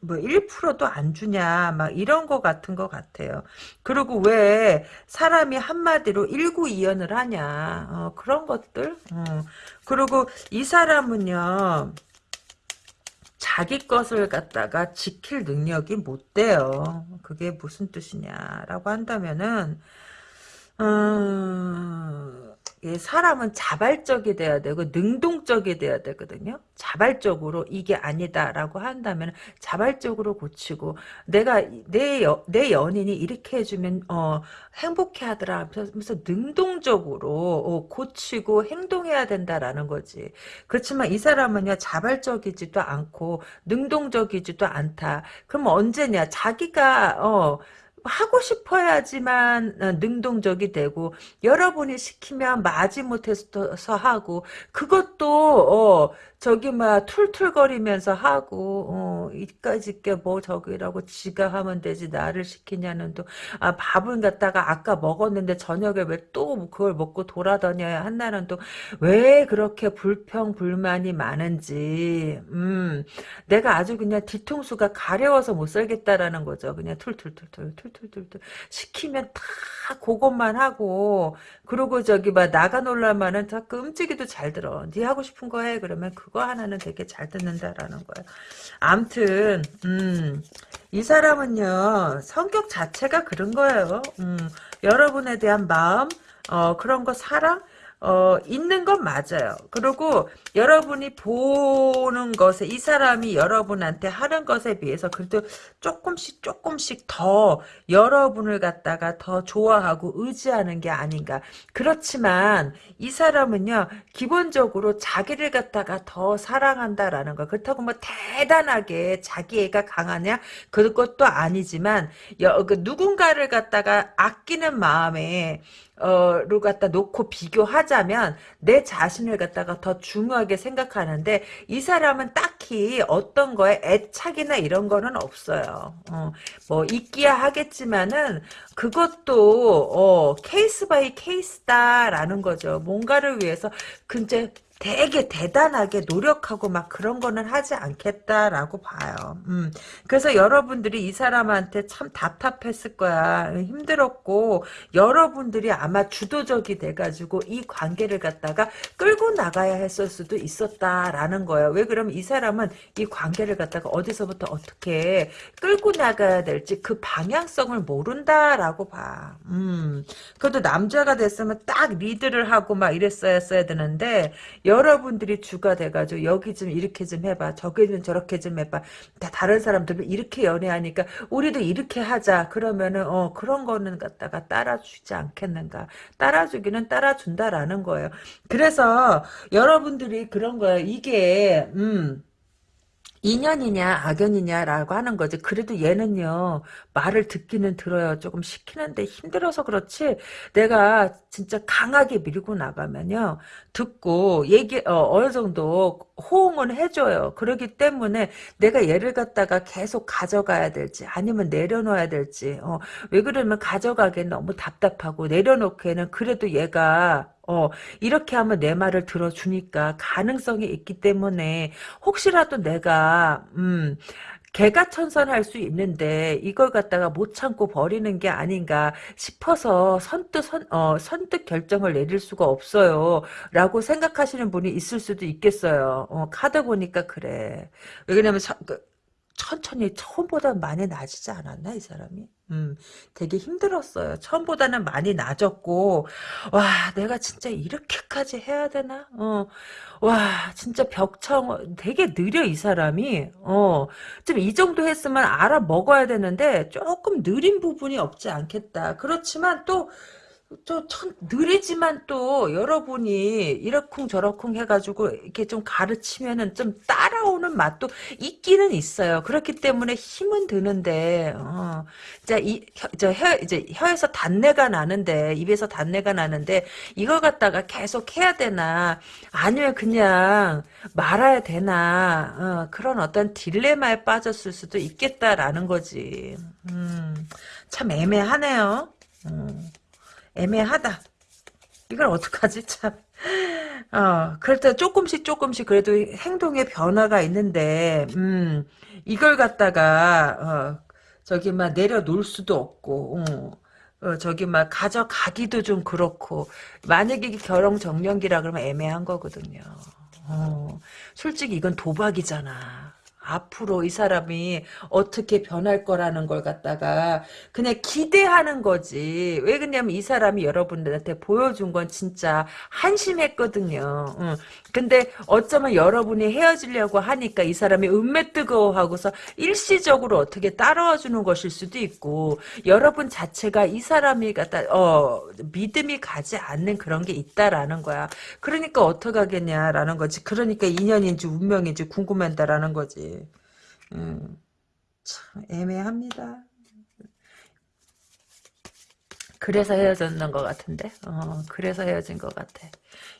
뭐 1%도 안 주냐 막 이런 거 같은 거 같아요. 그리고 왜 사람이 한마디로 일구이연을 하냐 어, 그런 것들. 어. 그리고 이 사람은요. 자기 것을 갖다가 지킬 능력이 못 돼요. 그게 무슨 뜻이냐라고 한다면은 음, 예, 사람은 자발적이 돼야 되고 능동적이 돼야 되거든요. 자발적으로 이게 아니다라고 한다면 자발적으로 고치고 내가 내, 여, 내 연인이 이렇게 해주면 어, 행복해하더라 하면서 능동적으로 어, 고치고 행동해야 된다라는 거지. 그렇지만 이 사람은요 자발적이지도 않고 능동적이지도 않다. 그럼 언제냐? 자기가 어, 하고 싶어야지만 어, 능동적이 되고 여러분이 시키면 마지못해서 하고 그것도 어, 저기 막 툴툴거리면서 하고 어, 이까짓 게 뭐 저기라고 지가 하면 되지 나를 시키냐는 또. 아, 밥을 갖다가 아까 먹었는데 저녁에 왜 또 그걸 먹고 돌아다녀야 한다는 또. 왜 그렇게 불평 불만이 많은지. 음 내가 아주 그냥 뒤통수가 가려워서 못 살겠다라는 거죠. 그냥 툴툴툴툴 툴툴툴툴. 시키면 다 그것만 하고. 그리고 저기 막 나가 놀라면은 다 끔찍이도 잘 들어. 네 하고 싶은 거 해. 그러면 그거 하나는 되게 잘 듣는다라는 거야. 암튼 음, 이 사람은요 성격 자체가 그런 거예요. 음, 여러분에 대한 마음 어, 그런 거 사랑 어, 있는 건 맞아요. 그리고 여러분이 보는 것에, 이 사람이 여러분한테 하는 것에 비해서 그래도 조금씩 조금씩 더 여러분을 갖다가 더 좋아하고 의지하는 게 아닌가. 그렇지만 이 사람은요, 기본적으로 자기를 갖다가 더 사랑한다라는 거. 그렇다고 뭐 대단하게 자기애가 강하냐? 그것도 아니지만, 여, 그 누군가를 갖다가 아끼는 마음에, 어를 갖다 놓고 비교하자면 내 자신을 갖다가 더 중요하게 생각하는데 이 사람은 딱히 어떤 거에 애착이나 이런 거는 없어요. 어, 뭐 있기야 하겠지만은 그것도 어, case by case다라는 거죠. 뭔가를 위해서 근데 되게 대단하게 노력하고 막 그런 거는 하지 않겠다라고 봐요. 음. 그래서 여러분들이 이 사람한테 참 답답했을 거야. 힘들었고 여러분들이 아마 주도적이 돼가지고 이 관계를 갖다가 끌고 나가야 했을 수도 있었다라는 거예요. 왜 그러면 이 사람은 이 관계를 갖다가 어디서부터 어떻게 끌고 나가야 될지 그 방향성을 모른다라고 봐. 음. 그래도 남자가 됐으면 딱 리드를 하고 막 이랬어야 써야 되는데 여러분들이 주가 돼가지고 여기 좀 이렇게 좀 해봐 저기 좀 저렇게 좀 해봐. 다 다른 사람들은 이렇게 연애하니까 우리도 이렇게 하자. 그러면은 어 그런 거는 갖다가 따라주지 않겠는가? 따라주기는 따라준다라는 거예요. 그래서 여러분들이 그런 거예요. 이게 음 인연이냐 악연이냐라고 하는 거지. 그래도 얘는요 말을 듣기는 들어요. 조금 시키는데 힘들어서 그렇지. 내가 진짜 강하게 밀고 나가면요 듣고 얘기 어, 느 정도 호응은 해줘요. 그러기 때문에 내가 얘를 갖다가 계속 가져가야 될지 아니면 내려놓아야 될지. 어, 왜 그러면 가져가기엔 너무 답답하고 내려놓기에는 그래도 얘가 어, 이렇게 하면 내 말을 들어주니까 가능성이 있기 때문에 혹시라도 내가, 음, 개가 천선할 수 있는데 이걸 갖다가 못 참고 버리는 게 아닌가 싶어서 선뜻 선, 어, 선뜻 결정을 내릴 수가 없어요. 라고 생각하시는 분이 있을 수도 있겠어요. 어, 카드 보니까 그래. 왜냐면 그, 천천히 처음보다 많이 나아지지 않았나 이 사람이? 음, 되게 힘들었어요. 처음보다는 많이 나아졌고 와 내가 진짜 이렇게까지 해야 되나? 어, 와 진짜 벽청 되게 느려 이 사람이 어, 좀 이 정도 했으면 알아 먹어야 되는데 조금 느린 부분이 없지 않겠다. 그렇지만 또 저천 느리지만 또 여러분이 이러쿵 저러쿵 해가지고 이렇게 좀 가르치면은 좀 따라오는 맛도 있기는 있어요. 그렇기 때문에 힘은 드는데 어. 자이저 혀 이제 혀에서 단내가 나는데 입에서 단내가 나는데 이걸 갖다가 계속 해야 되나 아니면 그냥 말아야 되나 어, 그런 어떤 딜레마에 빠졌을 수도 있겠다라는 거지. 음, 참 애매하네요. 음. 애매하다. 이걸 어떡하지 참. 어, 때 조금씩 조금씩 그래도 행동의 변화가 있는데, 음, 이걸 갖다가, 어, 저기 막 내려놓을 수도 없고, 어, 어, 저기 막 가져가기도 좀 그렇고, 만약에 결혼 정년기라 그러면 애매한 거거든요. 어, 솔직히 이건 도박이잖아. 앞으로 이 사람이 어떻게 변할 거라는 걸 갖다가 그냥 기대하는 거지. 왜 그러냐면 이 사람이 여러분들한테 보여준 건 진짜 한심했거든요. 응. 근데 어쩌면 여러분이 헤어지려고 하니까 이 사람이 은매 뜨거워하고서 일시적으로 어떻게 따라와 주는 것일 수도 있고 여러분 자체가 이 사람이 갖다 어 믿음이 가지 않는 그런 게 있다라는 거야. 그러니까 어떡하겠냐라는 거지. 그러니까 인연인지 운명인지 궁금한다라는 거지. 음, 참 애매합니다. 그래서 헤어졌는 것 같은데? 어 그래서 헤어진 것 같아.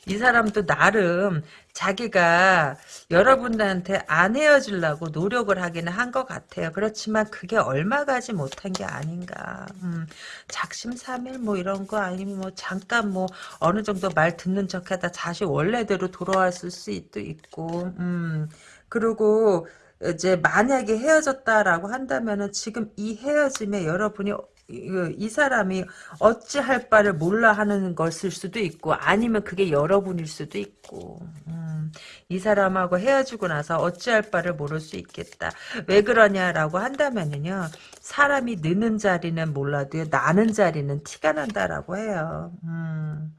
이 사람도 나름 자기가 여러분들한테 안 헤어지려고 노력을 하기는 한 것 같아요. 그렇지만 그게 얼마 가지 못한 게 아닌가. 음, 작심삼일 뭐 이런 거 아니면 뭐 잠깐 뭐 어느 정도 말 듣는 척하다 다시 원래대로 돌아왔을 수도 있고 음. 그리고 이제 만약에 헤어졌다라고 한다면은 지금 이 헤어짐에 여러분이 이, 이 사람이 어찌할 바를 몰라 하는 것일 수도 있고 아니면 그게 여러분일 수도 있고. 음, 이 사람하고 헤어지고 나서 어찌할 바를 모를 수 있겠다. 왜 그러냐라고 한다면은요 사람이 느는 자리는 몰라도 나는 자리는 티가 난다라고 해요. 음,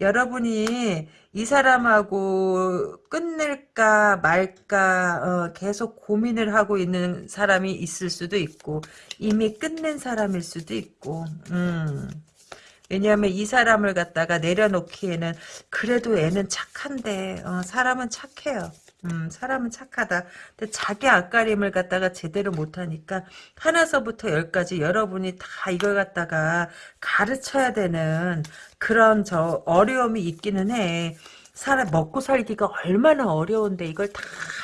여러분이 이 사람하고 끝낼까 말까 어, 계속 고민을 하고 있는 사람이 있을 수도 있고 이미 끝낸 사람일 수도 있고 음. 왜냐하면 이 사람을 갖다가 내려놓기에는 그래도 애는 착한데 어, 사람은 착해요. 음, 사람은 착하다. 근데 자기 앞가림을 갖다가 제대로 못하니까 하나서부터 열까지 여러분이 다 이걸 갖다가 가르쳐야 되는 그런 저 어려움이 있기는 해. 사람 먹고 살기가 얼마나 어려운데 이걸 다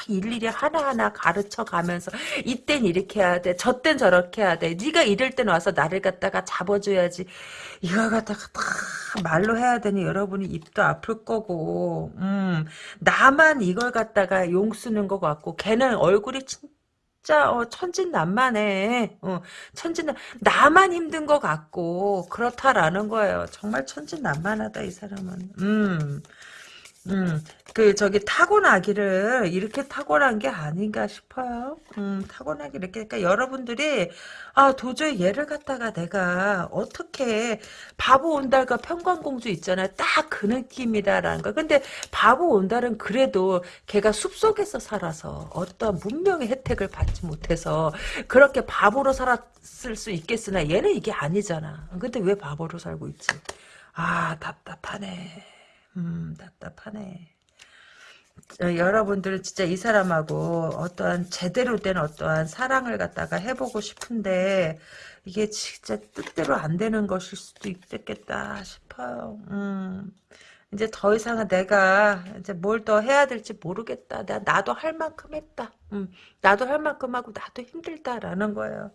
일일이 하나하나 가르쳐 가면서 이땐 이렇게 해야 돼 저땐 저렇게 해야 돼 네가 이럴 땐 와서 나를 갖다가 잡아줘야지 이걸 갖다가 다 말로 해야 되니 여러분이 입도 아플 거고 음 나만 이걸 갖다가 용 쓰는 것 같고 걔는 얼굴이 진짜 어, 천진난만해. 어, 천진 나만 힘든 것 같고 그렇다라는 거예요. 정말 천진난만하다 이 사람은. 음. 음, 그, 저기, 타고나기를 이렇게 타고난 게 아닌가 싶어요. 음, 타고나기 이렇게. 그러니까 여러분들이, 아, 도저히 얘를 갖다가 내가 어떻게, 바보 온달과 평강공주 있잖아요. 딱 그 느낌이다라는 거. 근데 바보 온달은 그래도 걔가 숲속에서 살아서 어떤 문명의 혜택을 받지 못해서 그렇게 바보로 살았을 수 있겠으나 얘는 이게 아니잖아. 근데 왜 바보로 살고 있지? 아, 답답하네. 음, 답답하네. 어, 여러분들은 진짜 이 사람하고 어떠한 제대로 된 어떠한 사랑을 갖다가 해보고 싶은데 이게 진짜 뜻대로 안 되는 것일 수도 있겠다 싶어요. 음. 이제 더 이상은 내가 이제 뭘 더 해야 될지 모르겠다. 나, 나도 할 만큼 했다. 음, 나도 할 만큼 하고 나도 힘들다라는 거예요.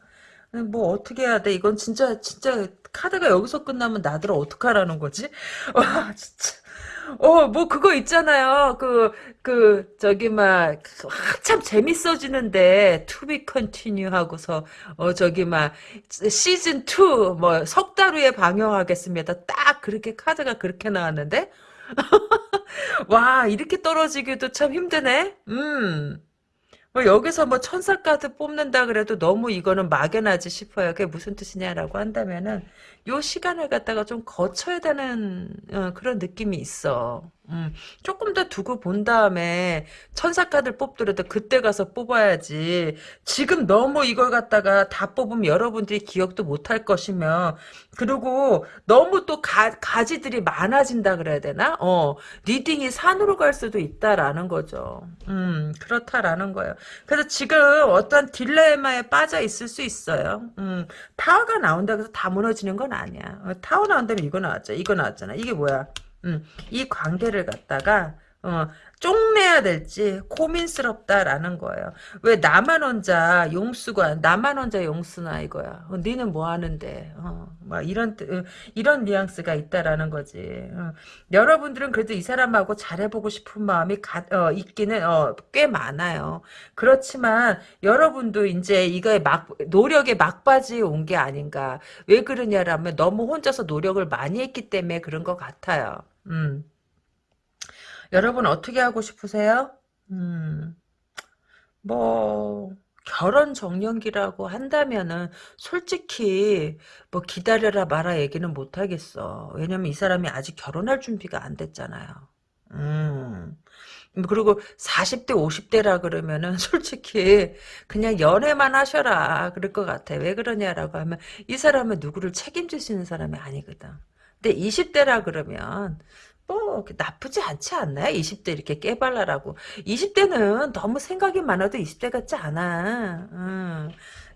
음, 뭐 어떻게 해야 돼? 이건 진짜 진짜 카드가 여기서 끝나면 나들 어떡하라는 거지? [laughs] 와 진짜. 어, 뭐, 그거 있잖아요. 그, 그, 저기, 막, 한참 재밌어지는데, be continue 하고서, 어, 저기, 막, 시즌 2, 뭐, 석 달 후에 방영하겠습니다. 딱 그렇게 카드가 그렇게 나왔는데? [laughs] 와, 이렇게 떨어지기도 참 힘드네? 음. 뭐 여기서 뭐 천사 카드 뽑는다 그래도 너무 이거는 막연하지 싶어요. 그게 무슨 뜻이냐라고 한다면은 요 시간을 갖다가 좀 거쳐야 되는 어, 그런 느낌이 있어. 음, 조금 더 두고 본 다음에 천사 카드를 뽑더라도 그때 가서 뽑아야지. 지금 너무 이걸 갖다가 다 뽑으면 여러분들이 기억도 못할 것이며 그리고 너무 또 가, 가지들이 많아진다 그래야 되나? 어, reading이 산으로 갈 수도 있다라는 거죠. 음, 그렇다라는 거예요. 그래서 지금 어떤 딜레마에 빠져 있을 수 있어요. 음, 타워가 나온다고 해서 다 무너지는 건 아니야. 어, 타워 나온다면 이거 나왔잖아. 이거 나왔잖아. 이게 뭐야? 음, 이 관계를 갖다가 어, 쪽내야 될지 고민스럽다라는 거예요. 왜 나만 혼자 용쓰나 나만 혼자 용쓰나 이거야. 어, 니는 뭐 하는데? 어, 막 이런 어, 이런 뉘앙스가 있다라는 거지. 어, 여러분들은 그래도 이 사람하고 잘해보고 싶은 마음이 가, 어, 있기는 어, 꽤 많아요. 그렇지만 여러분도 이제 이거에 막 노력에 막바지에 온 게 아닌가. 왜 그러냐라면 너무 혼자서 노력을 많이 했기 때문에 그런 것 같아요. 음. 여러분 어떻게 하고 싶으세요? 음, 뭐 결혼 정년기라고 한다면은 솔직히 뭐 기다려라 마라 얘기는 못 하겠어. 왜냐면 이 사람이 아직 결혼할 준비가 안 됐잖아요. 음. 그리고 40대 50대라 그러면은 [laughs] 솔직히 그냥 연애만 하셔라 그럴 것 같아. 왜 그러냐라고 하면 이 사람은 누구를 책임질 수 있는 사람이 아니거든. 근데 20대라 그러면 뭐 나쁘지 않지 않나요? 20대 이렇게 깨발랄하고 20대는 너무 생각이 많아도 20대 같지 않아. 음.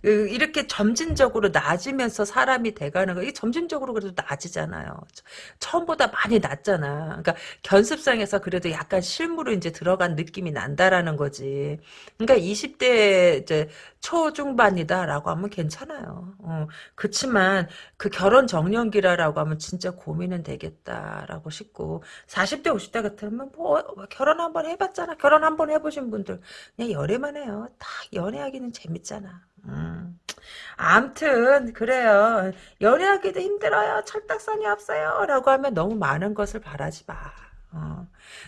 그 이렇게 점진적으로 나아지면서 사람이 돼가는 거 이게 점진적으로 그래도 나아지잖아요. 처음보다 많이 낫잖아. 그러니까 견습상에서 그래도 약간 실무로 이제 들어간 느낌이 난다라는 거지. 그러니까 20대 이제 초중반이다라고 하면 괜찮아요. 어, 그렇지만 그 결혼 정년기라라고 하면 진짜 고민은 되겠다라고 싶고 40대 50대 같으면 뭐 결혼 한번 해봤잖아. 결혼 한번 해보신 분들 그냥 연애만 해요. 다 연애하기는 재밌잖아. 음. 암튼 그래요. 연애하기도 힘들어요. 철딱선이 없어요. 라고 하면 너무 많은 것을 바라지 마. 어.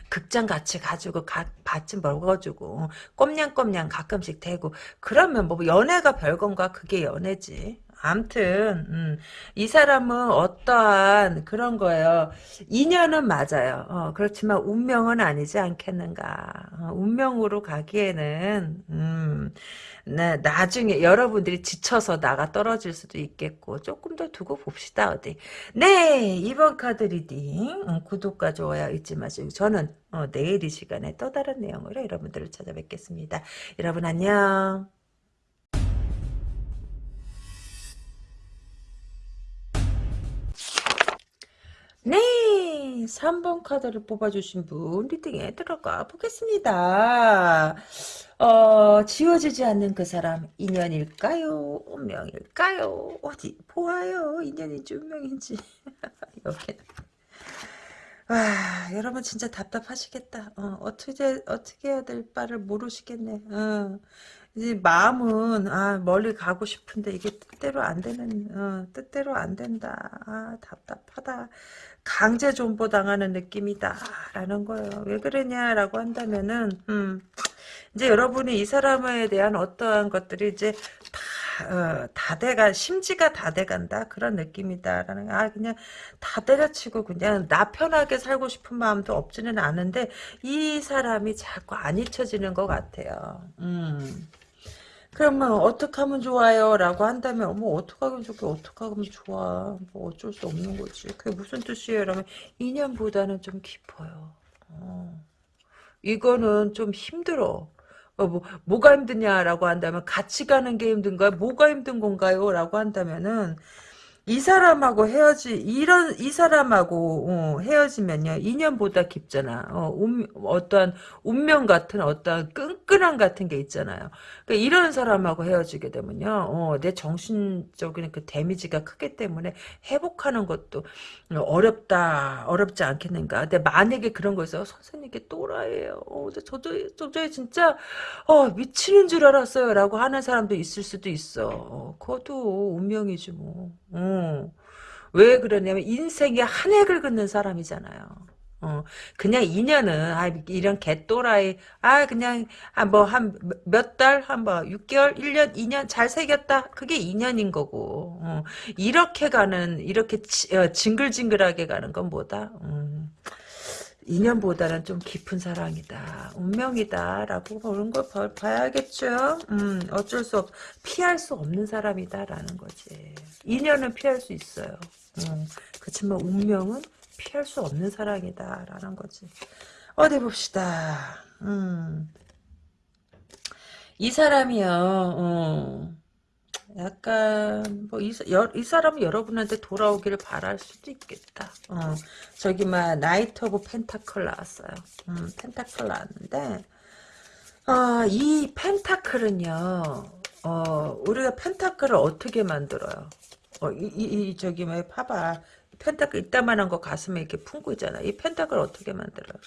극장 같이 가지고 가, 밭좀 먹어주고 꼼냥꼼냥 가끔씩 대고 그러면 뭐 연애가 별건가 그게 연애지. 암튼 음, 이 사람은 어떠한 그런 거예요. 인연은 맞아요. 어, 그렇지만 운명은 아니지 않겠는가. 어, 운명으로 가기에는 음, 네, 나중에 여러분들이 지쳐서 나가 떨어질 수도 있겠고 조금 더 두고 봅시다 어디. 네 이번 카드 reading 음, 구독과 좋아요 잊지 마시고 저는 어, 내일 이 시간에 또 다른 내용으로 여러분들을 찾아뵙겠습니다. 여러분 안녕. 네, 3번 카드를 뽑아주신 분 리딩에 들어가 보겠습니다. 어, 지워지지 않는 그 사람 인연일까요? 운명일까요? 어디 보아요. 인연인지 운명인지. [laughs] 여기. 와, 여러분 진짜 답답하시겠다. 어, 어떻게 어떻게 해야 될 바를 모르시겠네. 어. 이제 마음은 아 멀리 가고 싶은데 이게 뜻대로 안 되는 어, 뜻대로 안 된다. 아 답답하다. 강제 존보 당하는 느낌이다라는 거예요. 왜 그러냐라고 한다면은 음, 이제 여러분이 이 사람에 대한 어떠한 것들이 이제 다, 어, 다 돼가, 심지가 다 돼간다. 그런 느낌이다라는, 아, 그냥 다 때려치고 그냥 나 편하게 살고 싶은 마음도 없지는 않은데, 이 사람이 자꾸 안 잊혀지는 것 같아요. 음. 그러면 어떻게 하면 좋아요? 라고 한다면 어머 어떻게 하면 좋게 어떻게 하면 좋아 뭐 어쩔 수 없는 거지 그게 무슨 뜻이에요? 라면 인연보다는 좀 깊어요 어. 이거는 좀 힘들어 어, 뭐, 뭐가 힘드냐라고 한다면 같이 가는 게 힘든 가요? 뭐가 힘든 건가요? 라고 한다면은 이 사람하고 헤어지 이런 이 사람하고 어, 헤어지면요 인연보다 깊잖아. 어, 운, 어떠한 운명 같은 어떠한 끈끈함 같은 게 있잖아요. 그러니까 이런 사람하고 헤어지게 되면요, 어, 내 정신적인 그 데미지가 크기 때문에 회복하는 것도 어렵다 어렵지 않겠는가. 근데 만약에 그런 거 있어 선생님께 또라이예요. 어, 저도 저도 진짜 어, 미치는 줄 알았어요라고 하는 사람도 있을 수도 있어. 어, 그것도 운명이지 뭐. 어. 왜 그러냐면 인생에 한 획을 긋는 사람이잖아요. 어, 그냥 인연은 아 이런 개또라이 아 그냥 뭐한 몇 달 한 뭐 6개월 1년 2년 잘 새겼다. 그게 인연인 거고. 어, 이렇게 가는 이렇게 지, 어, 징글징글하게 가는 건 뭐다? 음, 인연보다는 좀 깊은 사랑이다. 운명이다라고 보는 걸 봐, 봐야겠죠. 음, 어쩔 수 없, 피할 수 없는 사람이다라는 거지. 인연은 피할 수 있어요. 음, 그렇지만 운명은 피할 수 없는 사랑이다라는 거지. 어디 봅시다. 음. 이 사람이요. 어. 약간 뭐이 이 사람은 여러분한테 돌아오기를 바랄 수도 있겠다. 어, 저기 막 Knight of Pentacle 나왔어요. 음, pentacle 나왔는데 어, 이 pentacle은요. 어, 우리가 pentacle을 어떻게 만들어요? 어, 이, 이, 이 저기 뭐 봐봐. pentacle 이따만한 거 가슴에 이렇게 품고 있잖아. 이 pentacle 어떻게 만들어요?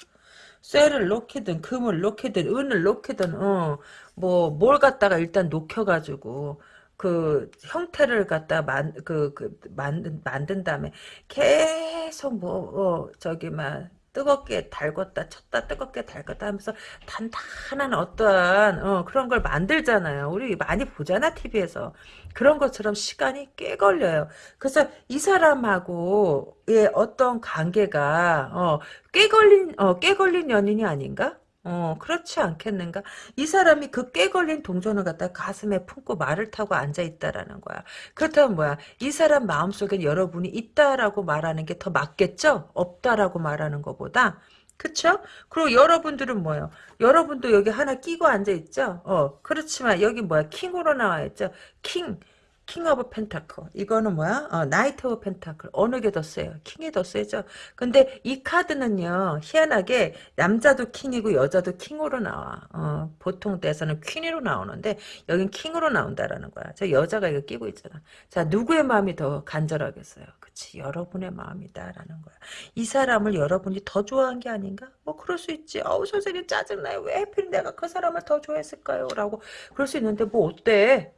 쇠를 놓기든 금을 놓기든 은을 놓기든 어 뭐 뭘 갖다가 일단 녹여가지고 그 형태를 갖다 만, 그, 그, 만든, 만든 다음에 계속 뭐, 어, 저기, 막, 뜨겁게 달궜다 쳤다 뜨겁게 달궜다 하면서 단단한 어떠한 어, 그런 걸 만들잖아요. 우리 많이 보잖아 TV에서 그런 것처럼 시간이 꽤 걸려요. 그래서 이 사람하고의 어떤 관계가 어, 꽤 걸린 어, 꽤 걸린 연인이 아닌가? 어, 그렇지 않겠는가? 이 사람이 그 깨 걸린 동전을 갖다 가슴에 품고 말을 타고 앉아있다라는 거야. 그렇다면 뭐야? 이 사람 마음속엔 여러분이 있다라고 말하는 게 더 맞겠죠? 없다라고 말하는 것보다? 그쵸? 그리고 여러분들은 뭐예요? 여러분도 여기 하나 끼고 앉아있죠? 어, 그렇지만 여기 뭐야? 킹으로 나와있죠? 킹. King of Pentacle. 이거는 뭐야? 어, Knight of Pentacle. 어느 게 더 세요? 킹이 더 세죠? 근데 이 카드는요, 희한하게 남자도 킹이고 여자도 킹으로 나와. 어, 보통 때에서는 퀸으로 나오는데, 여긴 킹으로 나온다라는 거야. 저 여자가 이거 끼고 있잖아. 자, 누구의 마음이 더 간절하겠어요? 그치, 여러분의 마음이다라는 거야. 이 사람을 여러분이 더 좋아한 게 아닌가? 뭐, 그럴 수 있지. 어우, 선생님 짜증나요. 왜 하필 내가 그 사람을 더 좋아했을까요? 라고. 그럴 수 있는데, 뭐, 어때?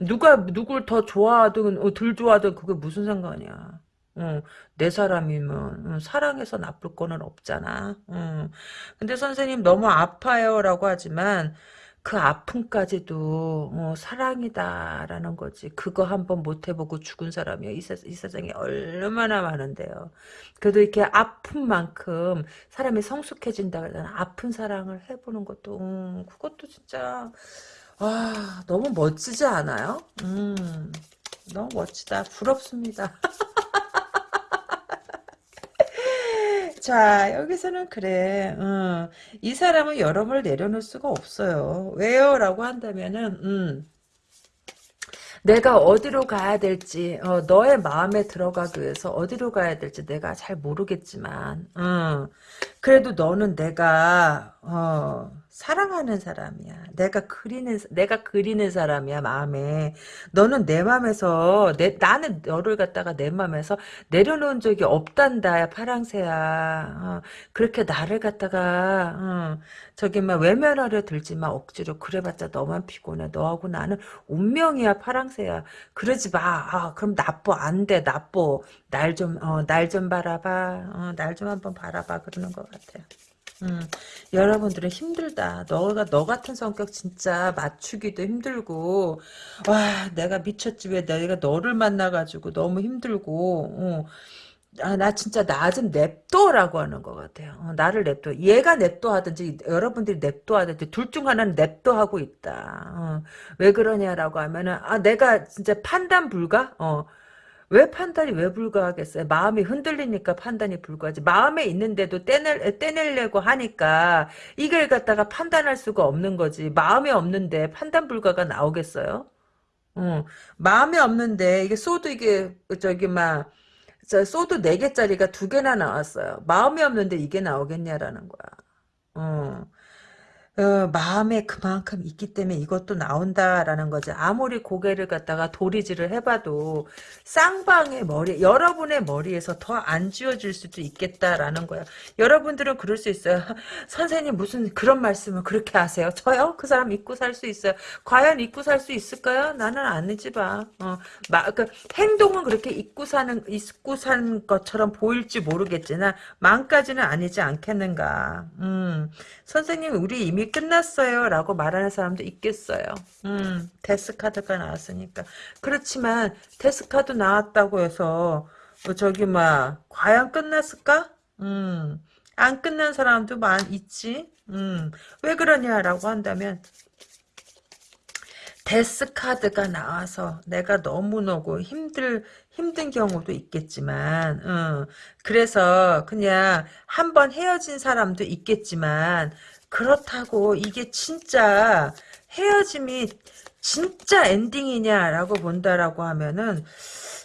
누가 누굴 더 좋아하든 어, 덜 좋아하든 그게 무슨 상관이야. 어, 내 사람이면 어, 사랑해서 나쁠 거는 없잖아. 어. 근데 선생님 너무 아파요라고 하지만 그 아픔까지도 어, 사랑이다라는 거지. 그거 한번 못 해보고 죽은 사람이요. 이, 세, 이 세상에 얼마나 많은데요. 그래도 이렇게 아픈 만큼 사람이 성숙해진다 그러잖아. 아픈 사랑을 해보는 것도 음, 그것도 진짜 아, 너무 멋지지 않아요? 음, 너무 멋지다. 부럽습니다. [laughs] 자, 여기서는 그래. 음, 이 사람은 여러분을 내려놓을 수가 없어요. 왜요? 라고 한다면은, 음, 내가 어디로 가야 될지, 어, 너의 마음에 들어가기 위해서 어디로 가야 될지 내가 잘 모르겠지만, 음, 그래도 너는 내가, 어, 사랑하는 사람이야. 내가 그리는 내가 그리는 사람이야 마음에. 너는 내 마음에서 내 나는 너를 갖다가 내 마음에서 내려놓은 적이 없단다. 파랑새야. 어, 그렇게 나를 갖다가 어, 저기 막 외면하려 들지 마 억지로 그래봤자 너만 피곤해. 너하고 나는 운명이야 파랑새야. 그러지 마. 아, 그럼 나빠 안 돼 나빠. 날 좀 어, 날 좀 바라봐. 어, 날좀 한번 바라봐 그러는 것 같아요. 음, 여러분들은 힘들다. 너가 너 같은 성격 진짜 맞추기도 힘들고 와 내가 미쳤지 왜 내가 너를 만나가지고 너무 힘들고 어. 아, 나 진짜 나 좀 냅둬라고 하는 것 같아요. 어, 나를 냅둬. 얘가 냅둬 하든지 여러분들이 냅둬 하든지 둘 중 하나는 냅둬 하고 있다. 어, 왜 그러냐라고 하면은 아 내가 진짜 판단 불가? 어, 왜 판단이 왜 불가하겠어요? 마음이 흔들리니까 판단이 불가하지. 마음에 있는데도 떼낼, 떼내려고 하니까 이걸 갖다가 판단할 수가 없는 거지. 마음에 없는데 판단 불가가 나오겠어요? 어, 마음에 없는데 이게 sword 이게 저기 막저 sword 4개짜리가 두 개나 나왔어요. 마음이 없는데 이게 나오겠냐라는 거야. 어. 어, 마음에 그만큼 있기 때문에 이것도 나온다라는 거지. 아무리 고개를 갖다가 도리질을 해봐도 쌍방의 머리, 여러분의 머리에서 더 안 지워질 수도 있겠다라는 거야. 여러분들은 그럴 수 있어요. [laughs] 선생님 무슨 그런 말씀을 그렇게 하세요? 저요? 그 사람 잊고 살 수 있어요. 과연 잊고 살 수 있을까요? 나는 아니지 봐. 어, 마, 그 행동은 그렇게 잊고 사는, 잊고 사는 것처럼 보일지 모르겠지만 마음까지는 아니지 않겠는가. 음, 선생님 우리 이미 끝났어요 라고 말하는 사람도 있겠어요. 음, 데스카드가 나왔으니까. 그렇지만 데스카드 나왔다고 해서 어, 저기 막 과연 끝났을까? 음, 안 끝난 사람도 많 있지. 음, 왜 그러냐라고 한다면 데스카드가 나와서 내가 너무너무 힘들 힘든 경우도 있겠지만 어, 그래서 그냥 한번 헤어진 사람도 있겠지만 그렇다고 이게 진짜 헤어짐이 진짜 엔딩이냐라고 본다라고 하면은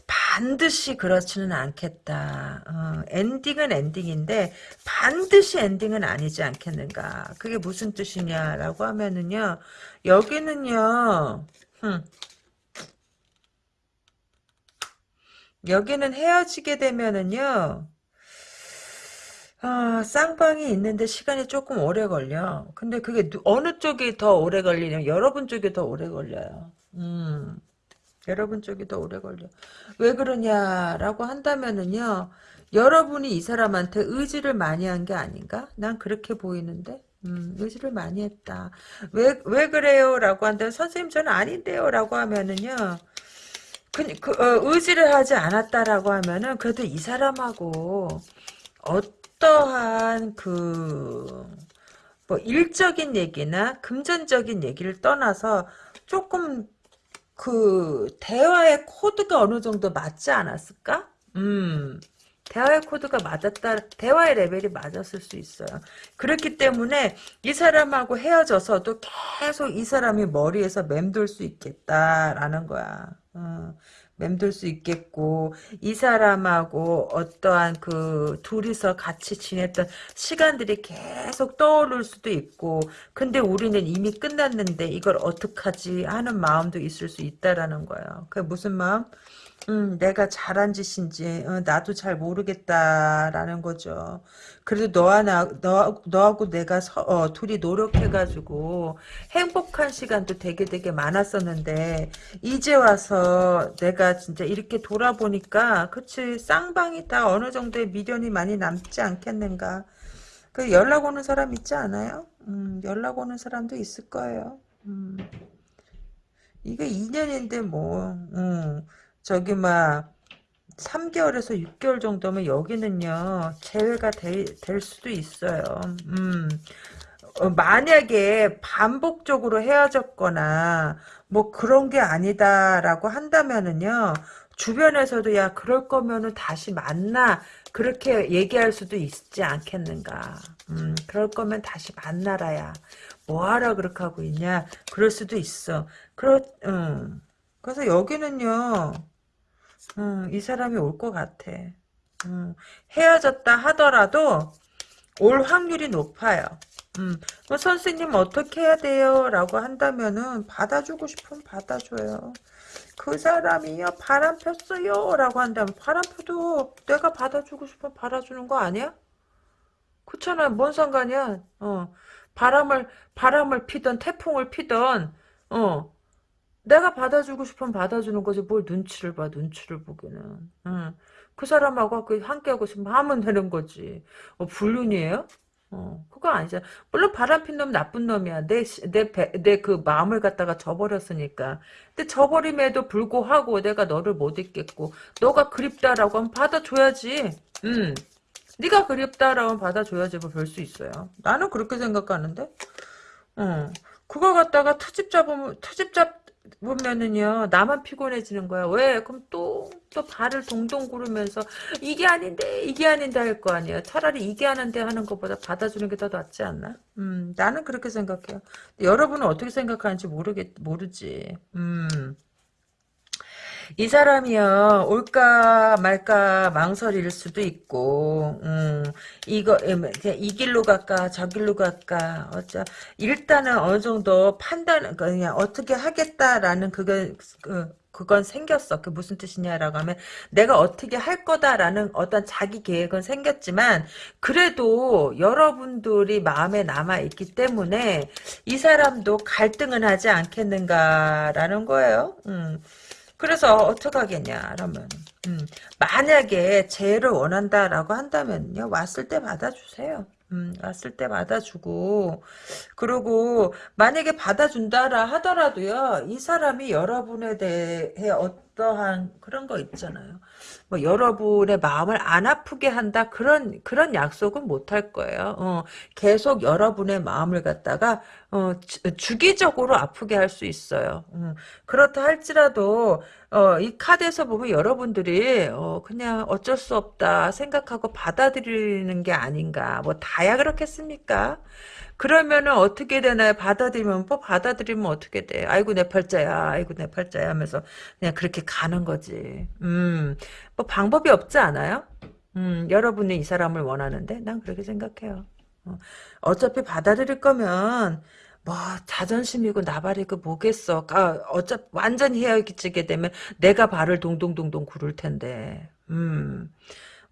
반드시 그렇지는 않겠다. 어, 엔딩은 엔딩인데 반드시 엔딩은 아니지 않겠는가. 그게 무슨 뜻이냐라고 하면은요. 여기는요. 흠, 여기는 헤어지게 되면은요. 아, 쌍방이 있는데 시간이 조금 오래 걸려. 근데 그게 누- 어느 쪽이 더 오래 걸리냐면 여러분 쪽이 더 오래 걸려요. 음, 여러분 쪽이 더 오래 걸려. 왜 그러냐라고 한다면은요. 여러분이 이 사람한테 의지를 많이 한 게 아닌가? 난 그렇게 보이는데. 음, 의지를 많이 했다. 왜, 왜 그래요? 라고 한다면, 선생님, 저는 아닌데요? 라고 하면은요, 그, 그 어, 의지를 하지 않았다라고 하면은, 그래도 이 사람하고, 어 떠한 그, 뭐, 일적인 얘기나 금전적인 얘기를 떠나서 조금 그, 대화의 코드가 어느 정도 맞지 않았을까? 음, 대화의 코드가 맞았다, 대화의 레벨이 맞았을 수 있어요. 그렇기 때문에 이 사람하고 헤어져서도 계속 이 사람이 머리에서 맴돌 수 있겠다라는 거야. 어, 맴돌 수 있겠고 이 사람하고 어떠한 그 둘이서 같이 지냈던 시간들이 계속 떠오를 수도 있고 근데 우리는 이미 끝났는데 이걸 어떡하지 하는 마음도 있을 수 있다라는 거예요. 그게 무슨 마음? 음, 내가 잘한 짓인지 어, 나도 잘 모르겠다라는 거죠. 그래도 너와 나, 너, 너하고 내가 서, 어, 둘이 노력해가지고 행복한 시간도 되게 되게 많았었는데 이제 와서 내가 진짜 이렇게 돌아보니까 그치 쌍방이 다 어느 정도의 미련이 많이 남지 않겠는가. 그 연락 오는 사람 있지 않아요? 음, 연락 오는 사람도 있을 거예요. 음. 이게 2년인데 뭐 음, 저기 막 3개월에서 6개월 정도면 여기는요 재회가 되, 될 수도 있어요. 음. 어, 만약에 반복적으로 헤어졌거나 뭐 그런 게 아니다라고 한다면은요 주변에서도 야 그럴 거면은 다시 만나 그렇게 얘기할 수도 있지 않겠는가 음, 그럴 거면 다시 만나라야 뭐하라 그렇게 하고 있냐 그럴 수도 있어 그렇 음. 그래서 여기는요 음, 이 사람이 올 것 같아. 음, 헤어졌다 하더라도 올 확률이 높아요. 음, 뭐 선생님 어떻게 해야 돼요? 라고 한다면은 받아주고 싶으면 받아줘요. 그 사람이요 바람 폈어요? 라고 한다면 바람 펴도 내가 받아주고 싶으면 받아주는 거 아니야? 그렇잖아. 뭔 상관이야? 어. 바람을 바람을 피던 태풍을 피던 어 내가 받아주고 싶으면 받아주는 거지 뭘 눈치를 봐 눈치를 보기는 응. 그 사람하고 그 함께 하고 싶으면 하면 되는 거지 어, 불륜이에요? 어, 그거 아니잖아. 물론 바람핀 놈 나쁜 놈이야. 내, 내, 내 그 마음을 갖다가 저버렸으니까. 근데 저버림에도 불구하고 내가 너를 못 잊겠고, 너가 그립다라고 하면 받아줘야지. 음. 네가 그립다라고 하면 받아줘야지 뭐 별 수 있어요. 나는 그렇게 생각하는데. 어. 그거 갖다가 트집 잡으면, 트집 잡, 보면은요 나만 피곤해지는 거야. 왜? 그럼 또 또 발을 동동 구르면서 이게 아닌데 이게 아닌데 할 거 아니야 차라리 이게 하는데 하는 것보다 받아주는 게 더 낫지 않나? 음 나는 그렇게 생각해요. 여러분은 어떻게 생각하는지 모르겠 모르지. 음 이 사람이요 올까 말까 망설일 수도 있고 음, 이거 음, 이 길로 갈까 저 길로 갈까 어쩌 일단은 어느 정도 판단 그냥 어떻게 하겠다라는 그건 그, 그건 생겼어. 그 무슨 뜻이냐라고 하면 내가 어떻게 할 거다라는 어떤 자기 계획은 생겼지만 그래도 여러분들이 마음에 남아 있기 때문에 이 사람도 갈등은 하지 않겠는가라는 거예요. 음. 그래서 어떡 하겠냐 그러면 음, 만약에 재해를 원한다라고 한다면요 왔을 때 받아주세요. 음, 왔을 때 받아주고 그리고 만약에 받아준다라 하더라도요 이 사람이 여러분에 대해 어떠한 그런 거 있잖아요 뭐 여러분의 마음을 안 아프게 한다. 그런 그런 약속은 못 할 거예요. 어, 계속 여러분의 마음을 갖다가 어, 주, 기적으로 아프게 할 수 있어요. 음, 그렇다 할지라도 어, 이 카드에서 보면 여러분들이 어, 그냥 어쩔 수 없다 생각하고 받아들이는 게 아닌가. 뭐 다야 그렇겠습니까 그러면은 어떻게 되나요? 받아들이면 뭐 받아들이면 어떻게 돼? 아이고 내 팔자야, 아이고 내 팔자야 하면서 그냥 그렇게 가는 거지. 음, 뭐 방법이 없지 않아요? 음, 여러분이 이 사람을 원하는데 난 그렇게 생각해요. 어, 어차피 받아들일 거면 뭐 자존심이고 나발이고 뭐겠어. 아, 어차 완전히 헤어지게 되면 내가 발을 동동동동 구를 텐데. 음.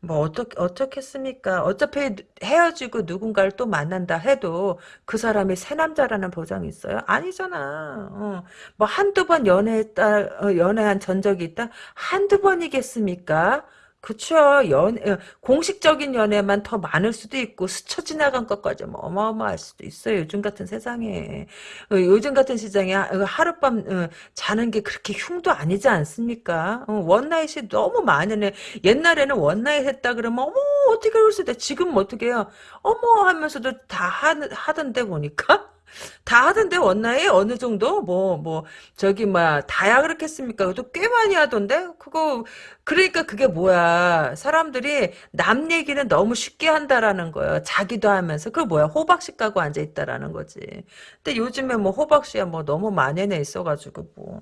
뭐 어떻게 어떻겠습니까? 어차피 헤어지고 누군가를 또 만난다 해도 그 사람이 새 남자라는 보장이 있어요? 아니잖아. 어. 뭐 한두 번 연애했다 어, 연애한 전적이 있다 한두 번이겠습니까? 그쵸. 연, 어, 공식적인 연애만 더 많을 수도 있고, 스쳐 지나간 것까지 뭐 어마어마할 수도 있어요. 요즘 같은 세상에. 어, 요즘 같은 시장에 어, 하룻밤 어, 자는 게 그렇게 흉도 아니지 않습니까? 어, 원나잇이 너무 많으네. 옛날에는 one night 했다 그러면, 어머, 어떻게 그럴 수 있다. 지금 어떻게 해요? 어머 하면서도 다 하, 하던데 보니까. 다 하던데 one night 어느 정도 뭐뭐 저기 뭐야 다야 그렇겠습니까? 그것도 꽤 많이 하던데 그거 그러니까 그게 뭐야 사람들이 남 얘기는 너무 쉽게 한다라는 거예요. 자기도 하면서 그 뭐야 호박씨 까고 앉아 있다라는 거지. 근데 요즘에 뭐 호박씨야 뭐 너무 만연해 있어가지고 뭐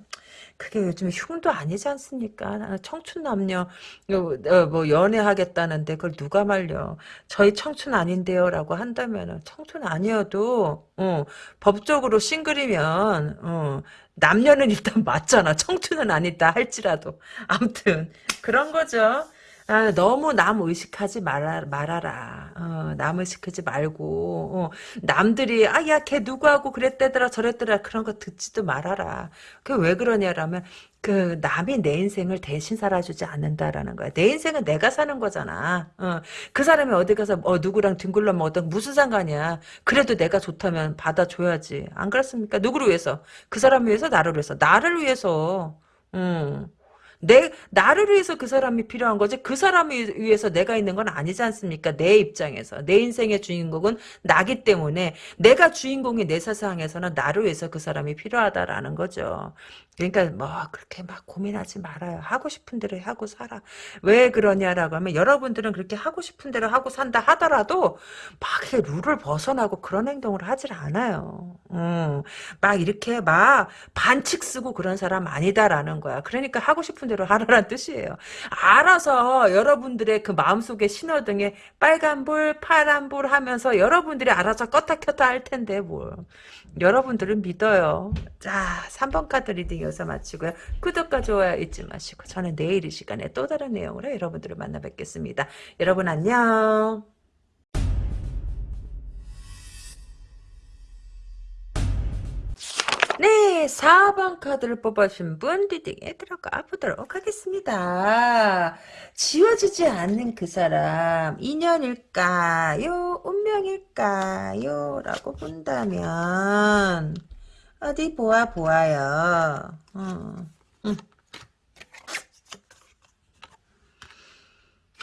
그게 요즘 흉도 아니지 않습니까? 나는 청춘 남녀 요, 어, 뭐 연애하겠다는데 그걸 누가 말려? 저희 청춘 아닌데요라고 한다면은 청춘 아니어도 어, 법적으로 싱글이면 어, 남녀는 [laughs] 일단 맞잖아. 청춘은 아니다 할지라도 아무튼 그런 거죠. 아, 너무 남 의식하지 말아, 말아라. 어, 남 의식하지 말고, 어, 남들이, 아, 야, 걔 누구하고 그랬대더라, 저랬더라, 그런 거 듣지도 말아라. 그 왜 그러냐라면, 그, 남이 내 인생을 대신 살아주지 않는다라는 거야. 내 인생은 내가 사는 거잖아. 어, 그 사람이 어디 가서, 어, 누구랑 뒹굴러 먹었던 무슨 상관이야. 그래도 내가 좋다면 받아줘야지. 안 그렇습니까? 누구를 위해서? 그 사람을 위해서, 나를 위해서? 나를 위해서. 음. 내 나를 위해서 그 사람이 필요한 거지 그 사람을 위해서 내가 있는 건 아니지 않습니까? 내 입장에서 내 인생의 주인공은 나기 때문에 내가 주인공이 내 세상에서는 나를 위해서 그 사람이 필요하다라는 거죠. 그러니까 뭐 그렇게 막 고민하지 말아요. 하고 싶은 대로 하고 살아. 왜 그러냐라고 하면 여러분들은 그렇게 하고 싶은 대로 하고 산다 하더라도 막 이렇게 룰을 벗어나고 그런 행동을 하질 않아요. 음, 막 이렇게 막 반칙 쓰고 그런 사람 아니다라는 거야. 그러니까 하고 싶은 대로 하라는 [laughs] 뜻이에요. 알아서 여러분들의 그 마음속에 신호등에 빨간불, 파란불 하면서 여러분들이 알아서 껐다 켰다 할 텐데 뭘. 여러분들은 믿어요. 자, 3번 카드 reading 여기서 마치고요. 구독과 좋아요 잊지 마시고 저는 내일 이 시간에 또 다른 내용으로 여러분들을 만나 뵙겠습니다. 여러분 안녕. 네, 4번 카드를 뽑아주신 분 리딩에 들어가 보도록 하겠습니다. 지워지지 않는 그 사람, 인연일까요? 운명일까요? 라고 본다면, 어디 보아 보아요. 어, 음.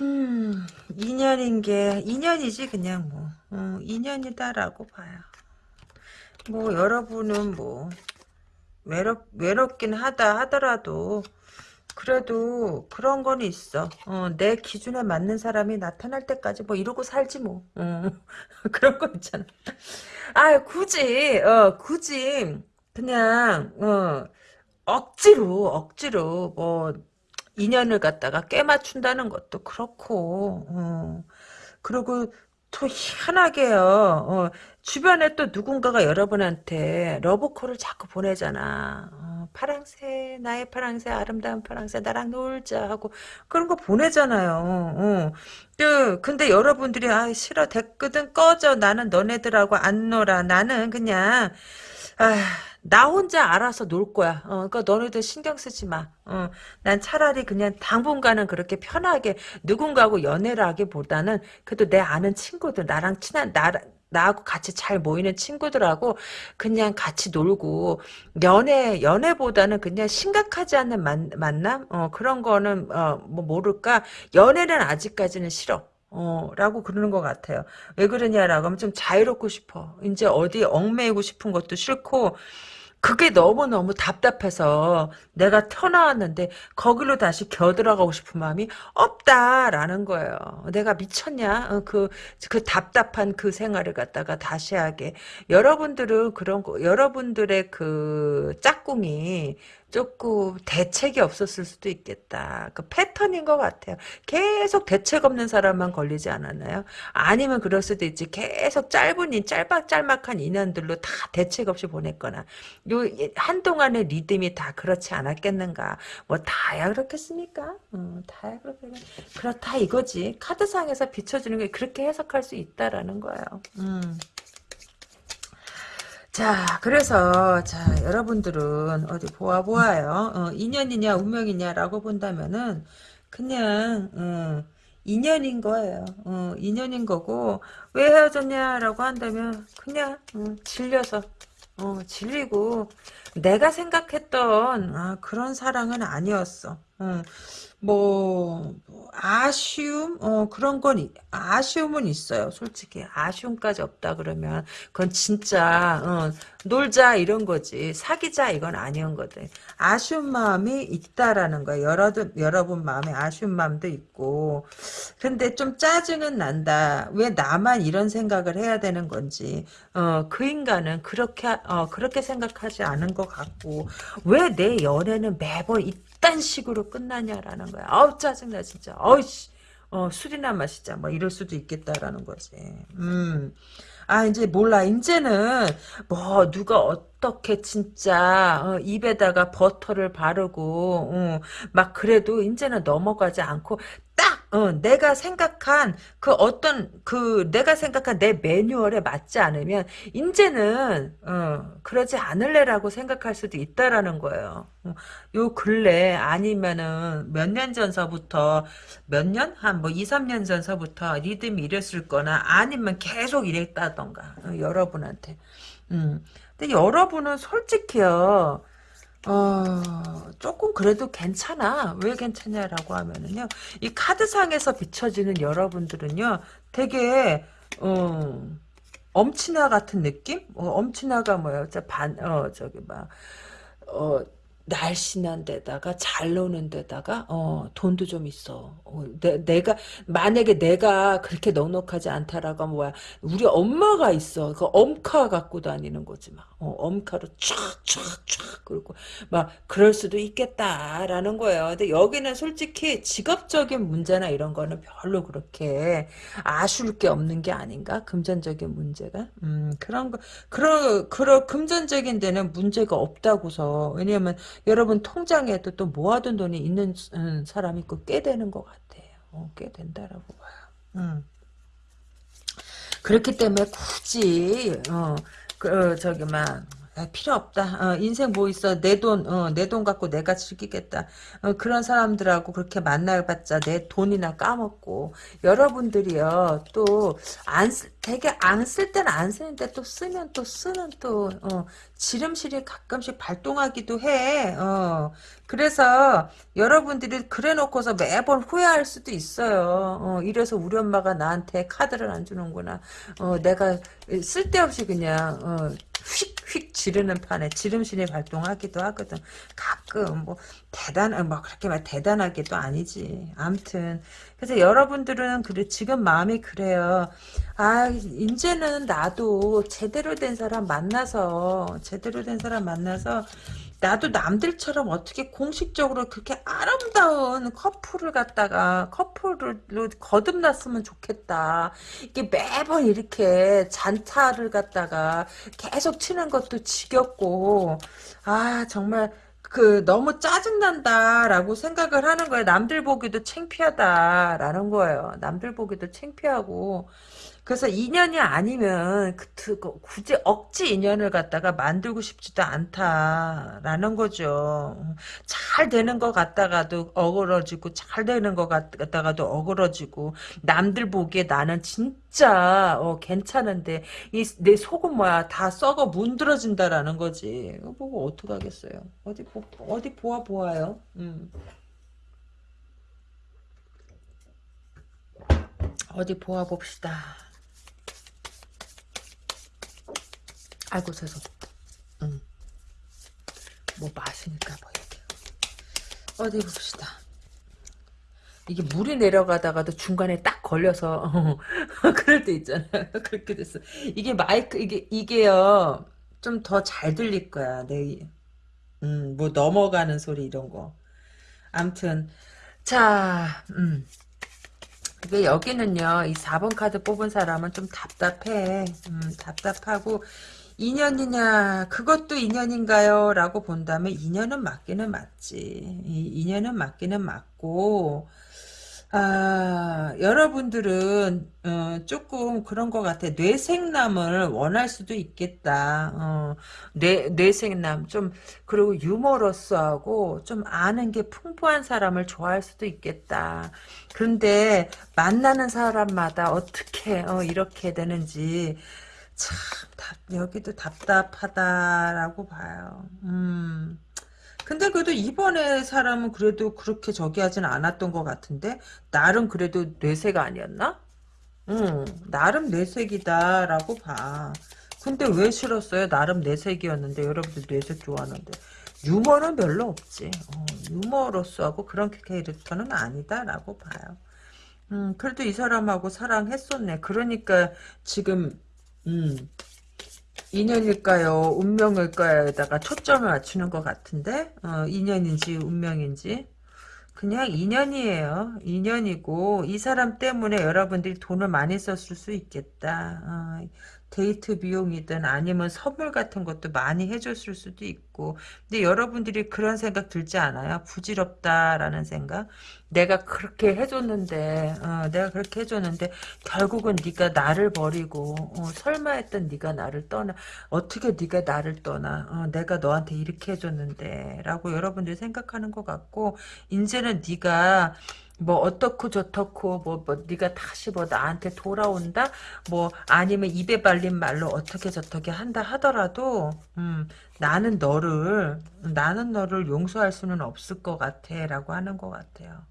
음, 인연인 게, 인연이지, 그냥 뭐, 어, 인연이다라고 봐요. 뭐 여러분은 뭐 외롭 외롭긴 하다 하더라도 그래도 그런 건 있어. 어, 내 기준에 맞는 사람이 나타날 때까지 뭐 이러고 살지 뭐. 어, [laughs] 그런 거 있잖아. 아 굳이 어 굳이 그냥 어 억지로 억지로 뭐 인연을 갖다가 깨맞춘다는 것도 그렇고 어, 그리고 또 희한하게요. 어, 주변에 또 누군가가 여러분한테 러브콜을 자꾸 보내잖아. 어, 파랑새, 나의 파랑새, 아름다운 파랑새, 나랑 놀자 하고 그런 거 보내잖아요. 어. 그, 근데 여러분들이 아 싫어 됐거든 꺼져 나는 너네들하고 안 놀아 나는 그냥 아, 나 혼자 알아서 놀 거야. 어, 그러니까 너네들 신경 쓰지 마. 어, 난 차라리 그냥 당분간은 그렇게 편하게 누군가하고 연애를 하기보다는 그래도 내 아는 친구들, 나랑 친한, 나, 나하고 같이 잘 모이는 친구들하고 그냥 같이 놀고 연애 연애보다는 그냥 심각하지 않는 만, 만남 어 그런 거는 어 뭐 모를까 연애는 아직까지는 싫어 어, 라고 그러는 것 같아요. 왜 그러냐라고 하면 좀 자유롭고 싶어. 이제 어디 얽매이고 싶은 것도 싫고, 그게 너무너무 답답해서 내가 태어나왔는데 거기로 다시 겨들어가고 싶은 마음이 없다라는 거예요. 내가 미쳤냐? 어, 그, 그 답답한 그 생활을 갖다가 다시 하게. 여러분들은 그런 거, 여러분들의 그 짝꿍이 조금 대책이 없었을 수도 있겠다. 그 패턴인 것 같아요. 계속 대책 없는 사람만 걸리지 않았나요? 아니면 그럴 수도 있지. 계속 짧은 인, 짤막짤막한 인연들로 다 대책 없이 보냈거나. 요, 한동안의 리듬이 다 그렇지 않았겠는가. 뭐, 다야 그렇겠습니까? 어, 다야 그렇겠 그렇다 이거지. 카드상에서 비춰주는 게 그렇게 해석할 수 있다라는 거예요. 음. 자, 그래서, 자, 여러분들은 어디 보아 보아요. 어, 인연이냐, 운명이냐라고 본다면은, 그냥, 어, 인연인 거예요. 어, 인연인 거고, 왜 헤어졌냐라고 한다면, 그냥, 어, 질려서, 어, 질리고, 내가 생각했던 아, 그런 사랑은 아니었어. 어, 뭐, 뭐 아쉬움 어 그런 건 이- 아쉬움은 있어요. 솔직히 아쉬움까지 없다 그러면 그건 진짜 어, 놀자 이런 거지 사귀자 이건 아니었 거든. 아쉬운 마음이 있다라는 거야. 여러분 여러분 마음에 아쉬운 마음도 있고 근데 좀 짜증은 난다. 왜 나만 이런 생각을 해야 되는 건지. 어, 그 인간은 그렇게, 어, 그렇게 생각하지 않은 것 같고, 왜 내 연애는 매번 이딴 식으로 끝나냐라는 거야. 아우, 짜증나, 진짜. 어이씨. 어, 술이나 마시자. 뭐, 이럴 수도 있겠다라는 거지. 음. 아, 이제 몰라. 이제는, 뭐, 누가 어떻게 진짜, 어, 입에다가 버터를 바르고, 어, 막 그래도 이제는 넘어가지 않고, 딱, 어, 내가 생각한 그 어떤, 그, 내가 생각한 내 매뉴얼에 맞지 않으면, 이제는, 어, 그러지 않을래라고 생각할 수도 있다라는 거예요. 어, 요 근래, 아니면은, 몇 년 전서부터, 몇 년? 한 뭐 2, 3년 전서부터 리듬이 이랬을 거나, 아니면 계속 이랬다던가, 어, 여러분한테. 음. 근데 여러분은 솔직히요, 어, 조금 그래도 괜찮아. 왜 괜찮냐라고 하면은요, 이 카드상에서 비춰지는 여러분들은요, 되게, 어, 엄친아 같은 느낌? 어, 엄친아가? 저 반, 어, 저기, 막, 어, 날씬한 데다가 잘 노는 데다가 어 돈도 좀 있어. 어, 내, 내가 만약에 내가 그렇게 넉넉하지 않다라고 하면 뭐야? 우리 엄마가 있어. 그 엄카 갖고 다니는 거지 막. 어, 엄카로 촥촥촥 그리고 막 그럴 수도 있겠다라는 거예요. 근데 여기는 솔직히 직업적인 문제나 이런 거는 별로 그렇게 아쉬울 게 없는 게 아닌가? 금전적인 문제가. 음, 그런 거 그런 그런 금전적인 데는 문제가 없다고서. 왜냐면 여러분 통장에도 또 모아둔 돈이 있는 음, 사람이 있고 꽤 되는 것 같아요. 어, 꽤 된다라고 봐요. 음. 그렇기 때문에 굳이 어, 그, 어, 저기 막 아, 필요 없다. 어, 인생 뭐 있어? 내 돈, 어, 내 돈 갖고 내가 즐기겠다. 어, 그런 사람들하고 그렇게 만나봤자 내 돈이나 까먹고 여러분들이요 또안 되게 안쓸 때는 안 쓰는데 또 쓰면 또 쓰는 또 어, 지름실이 가끔씩 발동하기도 해. 어, 그래서 여러분들이 그래놓고서 매번 후회할 수도 있어요. 어, 이래서 우리 엄마가 나한테 카드를 안 주는구나. 어, 내가 쓸데없이 그냥 어, 휙휙 지르는 판에 지름신이 발동하기도 하거든. 가끔 뭐 대단 뭐 그렇게 막 대단하게도 아니지. 암튼 그래서 여러분들은 그래 지금 마음이 그래요. 아 이제는 나도 제대로 된 사람 만나서 제대로 된 사람 만나서 나도 남들처럼 어떻게 공식적으로 그렇게 아름다운 커플을 갖다가 커플로 거듭났으면 좋겠다. 이게 매번 이렇게 잔타를 갖다가 계속 치는 것도 지겹고 아 정말 그 너무 짜증난다라고 생각을 하는 거예요. 남들 보기도 창피하다라는 거예요. 남들 보기도 창피하고 그래서 인연이 아니면 그, 그 굳이 억지 인연을 갖다가 만들고 싶지도 않다라는 거죠. 잘 되는 것 같다가도 어그러지고 잘 되는 것 같다가도 어그러지고 남들 보기에 나는 진짜 어, 괜찮은데 이 내 속은 뭐야 다 썩어 문드러진다라는 거지. 이거 보고 어떡하겠어요. 어디 보, 어디 보아 보아요. 음. 어디 보아 봅시다. 아이고 죄송. 음. 뭐 마시니까 뭐 이렇게. 어디 봅시다. 이게 물이 내려가다가도 중간에 딱 걸려서 어, [laughs] 그럴 때 있잖아요. [laughs] 그렇게 됐어. 이게 마이크 이게 이게요 좀 더 잘 들릴 거야. 내 음, 뭐 넘어가는 소리 이런 거. 암튼 자, 음. 근데 여기는요, 이 4번 카드 뽑은 사람은 좀 답답해. 음, 답답하고, 인연이냐, 그것도 인연인가요? 라고 본다면, 인연은 맞기는 맞지. 이 인연은 맞기는 맞고, 아, 여러분들은, 어, 조금 그런 것 같아. 뇌생남을 원할 수도 있겠다. 어, 뇌, 뇌생남. 좀, 그리고 유머러스하고, 좀 아는 게 풍부한 사람을 좋아할 수도 있겠다. 그런데, 만나는 사람마다 어떻게, 어, 이렇게 되는지, 참, 답, 여기도 답답하다라고 봐요. 음. 근데 그래도 이번에 사람은 그래도 그렇게 저기 하진 않았던 것 같은데? 나름 그래도 뇌세가 아니었나? 응, 나름 내색이다라고 봐. 근데 왜 싫었어요? 나름 내색이었는데 여러분들 내색 좋아하는데 유머는 별로 없지. 어, 유머로서하고 그런 캐릭터는 아니다라고 봐요. 음, 그래도 이 사람하고 사랑했었네. 그러니까 지금 음, 인연일까요? 운명일까요?에다가 초점을 맞추는 것 같은데 어, 인연인지 운명인지 그냥 인연이에요. 인연이고 이 사람 때문에 여러분들이 돈을 많이 썼을 수 있겠다. 어, 데이트 비용이든 아니면 선물 같은 것도 많이 해줬을 수도 있고 근데 여러분들이 그런 생각 들지 않아요? 부질없다라는 생각? 내가 그렇게 해줬는데 어, 내가 그렇게 해줬는데 결국은 네가 나를 버리고 어, 설마 했던 네가 나를 떠나 어떻게 네가 나를 떠나 어, 내가 너한테 이렇게 해줬는데 라고 여러분들이 생각하는 것 같고 이제는 네가 뭐 어떻고 저떻고 뭐, 뭐 네가 다시 뭐 나한테 돌아온다? 뭐 아니면 입에 발린 말로 어떻게 저떻게 한다 하더라도 음 나는 너를 나는 너를 용서할 수는 없을 것 같아 라고 하는 것 같아요.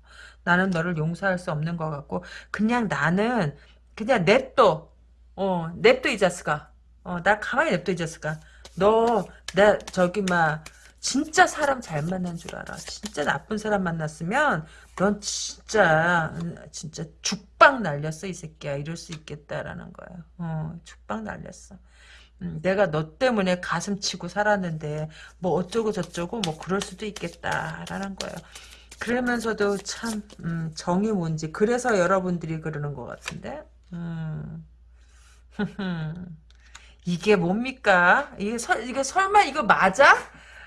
나는 너를 용서할 수 없는 것 같고 그냥 나는 그냥 냅둬. 어 냅둬 이 자식아. 어나 가만히 냅둬 이 자식아. 너나 저기 막 진짜 사람 잘 만난 줄 알아. 진짜 나쁜 사람 만났으면 넌 진짜 진짜 죽빵 날렸어 이 새끼야. 이럴 수 있겠다라는 거야. 어 죽빵 날렸어. 음, 내가 너 때문에 가슴 치고 살았는데 뭐 어쩌고 저쩌고 뭐 그럴 수도 있겠다라는 거예요 그러면서도 참 음, 정이 뭔지. 그래서 여러분들이 그러는 것 같은데? 음. [laughs] 이게 뭡니까? 이게 설, 이게 설마 이거 맞아?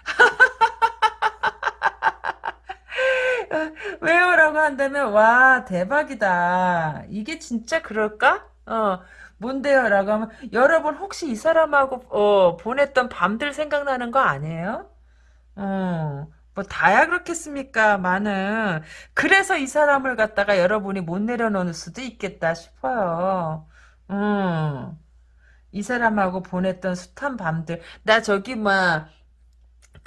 [laughs] 왜요 라고 한다면 와 대박이다. 이게 진짜 그럴까? 어 뭔데요 라고 하면 여러분 혹시 이 사람하고 어 보냈던 밤들 생각나는 거 아니에요? 어. 뭐 다야 그렇겠습니까? 많은 그래서 이 사람을 갖다가 여러분이 못 내려놓을 수도 있겠다 싶어요. 음. 이 사람하고 보냈던 숱한 밤들 나 저기 막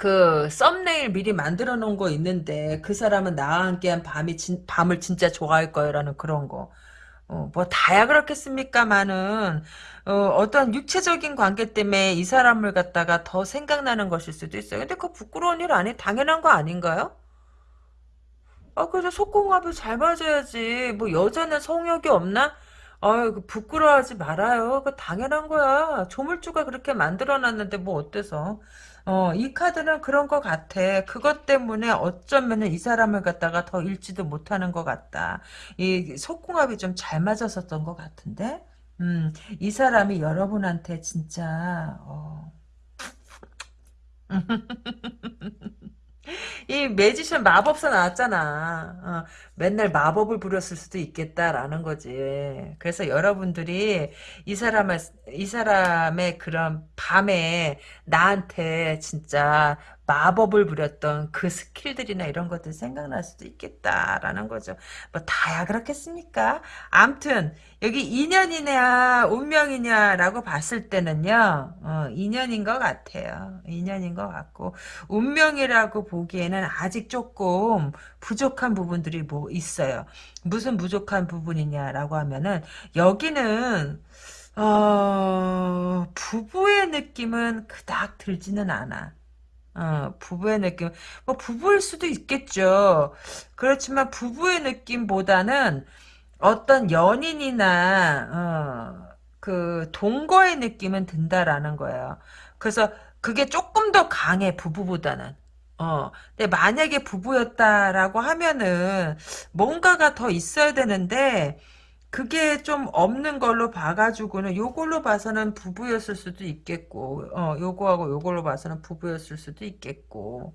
그 썸네일 미리 만들어 놓은 거 있는데 그 사람은 나와 함께한 밤이 진, 밤을 진짜 좋아할 거라는 그런 거. 어, 뭐 다야 그렇겠습니까만은 어, 어떤 육체적인 관계 때문에 이 사람을 갖다가 더 생각나는 것일 수도 있어요. 근데 그 부끄러운 일 아니 당연한 거 아닌가요? 아 그래서 속궁합이 잘 맞아야지. 뭐 여자는 성욕이 없나? 아유 그 부끄러워하지 말아요. 그 당연한 거야. 조물주가 그렇게 만들어놨는데 뭐 어때서? 어, 이 카드는 그런 것 같아. 그것 때문에 어쩌면은 이 사람을 갖다가 더 잃지도 못하는 것 같다. 이 속궁합이 좀 잘 맞았었던 것 같은데? 음, 이 사람이 여러분한테 진짜, 어. [laughs] 이 매지션 마법사 나왔잖아. 어, 맨날 마법을 부렸을 수도 있겠다라는 거지. 그래서 여러분들이 이 사람을 이 사람의 그런 밤에 나한테 진짜 마법을 부렸던 그 스킬들이나 이런 것들 생각날 수도 있겠다라는 거죠. 뭐 다야 그렇겠습니까? 암튼 여기 인연이냐 운명이냐라고 봤을 때는요. 어, 인연인 것 같아요. 인연인 것 같고 운명이라고 보기에는 아직 조금 부족한 부분들이 뭐 있어요. 무슨 부족한 부분이냐라고 하면은 여기는 어, 부부의 느낌은 그닥 들지는 않아. 어, 부부의 느낌, 뭐, 부부일 수도 있겠죠. 그렇지만 부부의 느낌보다는 어떤 연인이나, 어, 그, 동거의 느낌은 든다라는 거예요. 그래서 그게 조금 더 강해, 부부보다는. 어, 근데 만약에 부부였다라고 하면은, 뭔가가 더 있어야 되는데, 그게 좀 없는 걸로 봐가지고는 요걸로 봐서는 부부였을 수도 있겠고 어 요거하고 요걸로 봐서는 부부였을 수도 있겠고.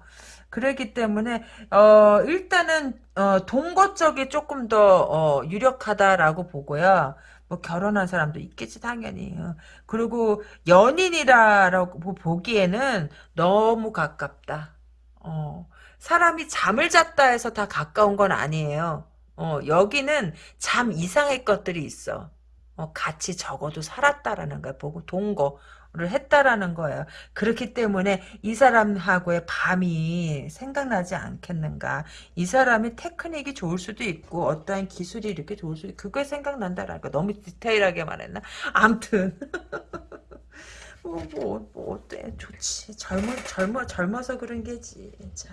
그렇기 때문에 어 일단은 어 동거 쪽이 조금 더 어, 유력하다라고 보고요. 뭐 결혼한 사람도 있겠지 당연히. 어. 그리고 연인이라고 보기에는 너무 가깝다 어 사람이 잠을 잤다 해서 다 가까운 건 아니에요 어, 여기는 잠 이상의 것들이 있어. 어, 같이 적어도 살았다라는 거야. 보고 동거를 했다라는 거예요. 그렇기 때문에 이 사람하고의 밤이 생각나지 않겠는가. 이 사람이 테크닉이 좋을 수도 있고 어떠한 기술이 이렇게 좋을 수도 있고 그게 생각난다라는 거. 너무 디테일하게 말했나? 암튼 [laughs] 뭐, 뭐, 뭐, 어때? 좋지. 젊어, 젊어, 젊어서 그런 게지. 자.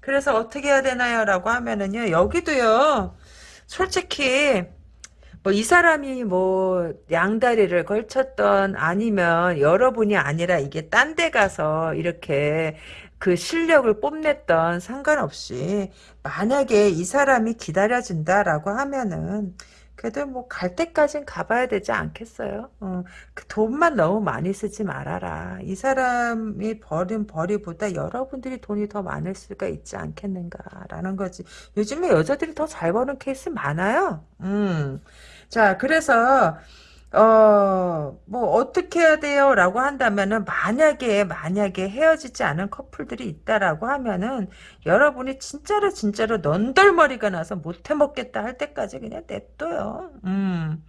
그래서 어떻게 해야 되나요? 라고 하면은요, 여기도요, 솔직히, 뭐, 이 사람이 뭐, 양다리를 걸쳤던, 아니면 여러분이 아니라 이게 딴 데 가서 이렇게 그 실력을 뽐냈던 상관없이, 만약에 이 사람이 기다려준다라고 하면은, 그래도 뭐 갈 때까진 가봐야 되지 않겠어요? 어, 그 돈만 너무 많이 쓰지 말아라. 이 사람이 버린 벌이보다 여러분들이 돈이 더 많을 수가 있지 않겠는가라는 거지. 요즘에 여자들이 더 잘 버는 케이스 많아요. 음. 자, 그래서 어, 뭐, 어떻게 해야 돼요? 라고 한다면은, 만약에, 만약에 헤어지지 않은 커플들이 있다라고 하면은, 여러분이 진짜로, 진짜로 넌덜머리가 나서 못해 먹겠다 할 때까지 그냥 냅둬요. 음.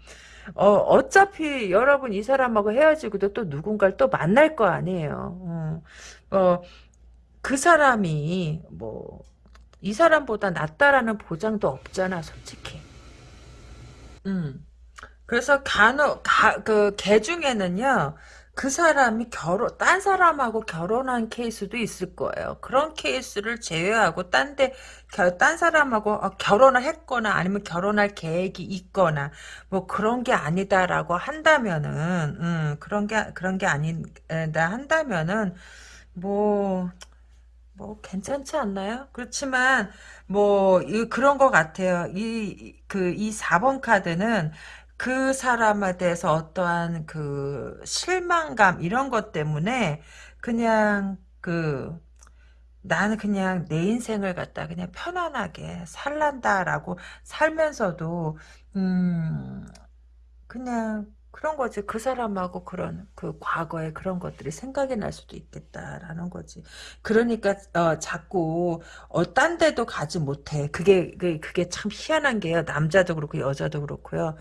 어, 어차피 여러분 이 사람하고 헤어지고도 또 누군가를 또 만날 거 아니에요. 음. 어, 그 사람이, 뭐, 이 사람보다 낫다라는 보장도 없잖아, 솔직히. 음. 그래서 간혹 가, 그, 개 중에는요, 그 사람이 결혼, 딴 사람하고 결혼한 케이스도 있을 거예요. 그런 케이스를 제외하고, 딴 데, 겨- 딴 사람하고 어, 결혼을 했거나, 아니면 결혼할 계획이 있거나, 뭐 그런 게 아니다라고 한다면은, 음, 그런 게, 그런 게 아니다 한다면은, 뭐, 뭐 괜찮지 않나요? 그렇지만 뭐 이, 그런 것 같아요. 이 그이 4번 카드는 그 사람에 대해서 어떠한 그 실망감 이런 것 때문에 그냥 그 나는 그냥 내 인생을 갖다 그냥 편안하게 살란다라고 살면서도 음 그냥 그런 거지. 그 사람하고 그런 그 과거의 그런 것들이 생각이 날 수도 있겠다라는 거지. 그러니까 어 자꾸 어 딴 데도 가지 못해. 그게 그 그게 참 희한한 게요. 남자도 그렇고 여자도 그렇고요.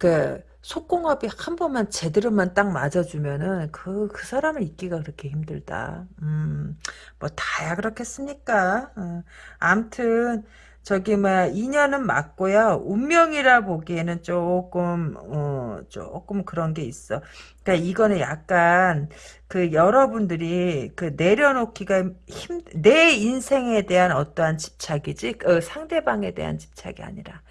그 속궁합이 한 번만 제대로만 딱 맞아주면은 그그 사람을 잊기가 그렇게 힘들다. 음, 뭐 다야 그렇겠습니까? 어, 암튼 저기 뭐 인연은 맞고요. 운명이라 보기에는 조금 어 조금 그런 게 있어. 그러니까 이거는 약간 그 여러분들이 그 내려놓기가 힘 내 인생에 대한 어떠한 집착이지 어, 상대방에 대한 집착이 아니라 어,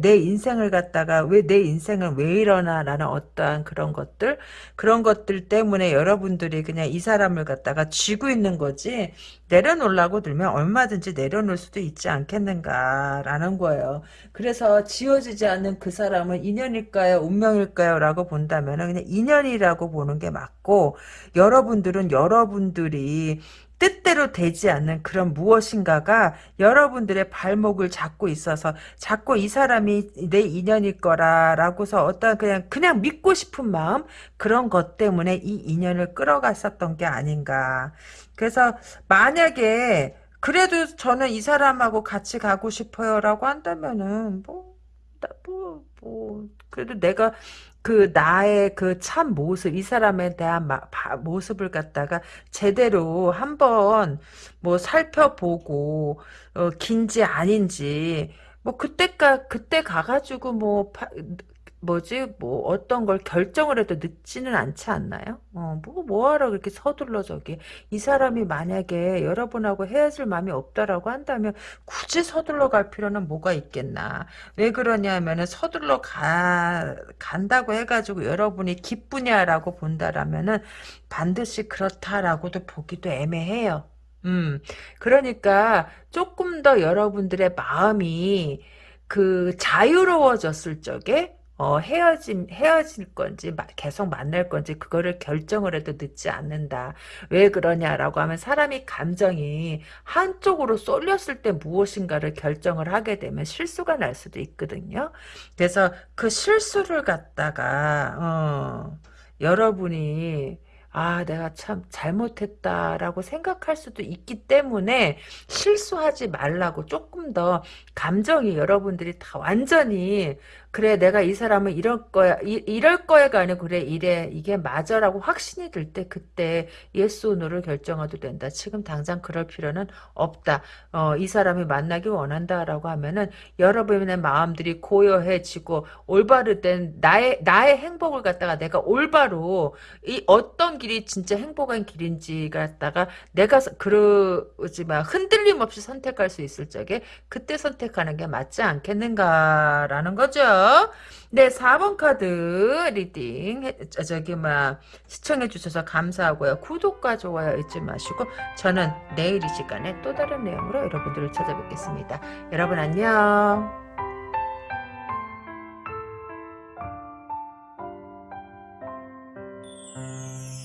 내 인생을 갖다가 왜 내 인생은 왜 이러나 라는 어떠한 그런 것들 그런 것들 때문에 여러분들이 그냥 이 사람을 갖다가 쥐고 있는 거지 내려놓으려고 들면 얼마든지 내려놓을 수도 있지 않겠는가라는 거예요. 그래서 지워지지 않는 그 사람은 인연일까요? 운명일까요? 라고 본다면 그냥 인연이라고 보는 게 맞고 여러분들은 여러분들이 뜻대로 되지 않는 그런 무엇인가가 여러분들의 발목을 잡고 있어서 자꾸 이 사람이 내 인연일 거라라고서 어떤 그냥 그냥 믿고 싶은 마음 그런 것 때문에 이 인연을 끌어갔었던 게 아닌가. 그래서 만약에 그래도 저는 이 사람하고 같이 가고 싶어요라고 한다면은 뭐, 나 뭐, 뭐, 그래도 내가 그 나의 그 참 모습, 이 사람에 대한 마, 바, 모습을 갖다가 제대로 한번 뭐 살펴보고, 어, 긴지 아닌지, 뭐 그때가, 그때 가가지고 뭐, 파, 뭐지, 뭐 어떤 걸 결정을 해도 늦지는 않지 않나요? 어, 뭐, 뭐하러 그렇게 서둘러 저기. 이 사람이 만약에 여러분하고 헤어질 마음이 없다라고 한다면 굳이 서둘러 갈 필요는 뭐가 있겠나. 왜 그러냐면은 서둘러 가, 간다고 해가지고 여러분이 기쁘냐라고 본다라면은 반드시 그렇다라고도 보기도 애매해요. 음, 그러니까 조금 더 여러분들의 마음이 그 자유로워졌을 적에 어, 헤어짐, 헤어질 건지, 마- 계속 만날 건지, 그거를 결정을 해도 늦지 않는다. 왜 그러냐라고 하면 사람이 감정이 한쪽으로 쏠렸을 때 무엇인가를 결정을 하게 되면 실수가 날 수도 있거든요. 그래서 그 실수를 갖다가, 어, 여러분이, 아, 내가 참 잘못했다라고 생각할 수도 있기 때문에 실수하지 말라고 조금 더 감정이 여러분들이 다 완전히 그래 내가 이 사람은 이럴 거야 이, 이럴 거야가 아니고 그래 이래 이게 맞아라고 확신이 들 때 그때 yes or no를 결정해도 된다. 지금 당장 그럴 필요는 없다. 어, 이 사람이 만나기 원한다라고 하면은 여러분의 마음들이 고요해지고 올바르된 나의 나의 행복을 갖다가 내가 올바로 이 어떤 길이 진짜 행복한 길인지 갖다가 내가 서- 그러지 마 흔들림 없이 선택할 수 있을 적에 그때 선택하는 게 맞지 않겠는가라는 거죠. 네, 4번 카드 reading 저기 막 시청해 주셔서 감사하고요. 구독과 좋아요 잊지 마시고 저는 내일 이 시간에 또 다른 내용으로 여러분들을 찾아뵙겠습니다. 여러분 안녕.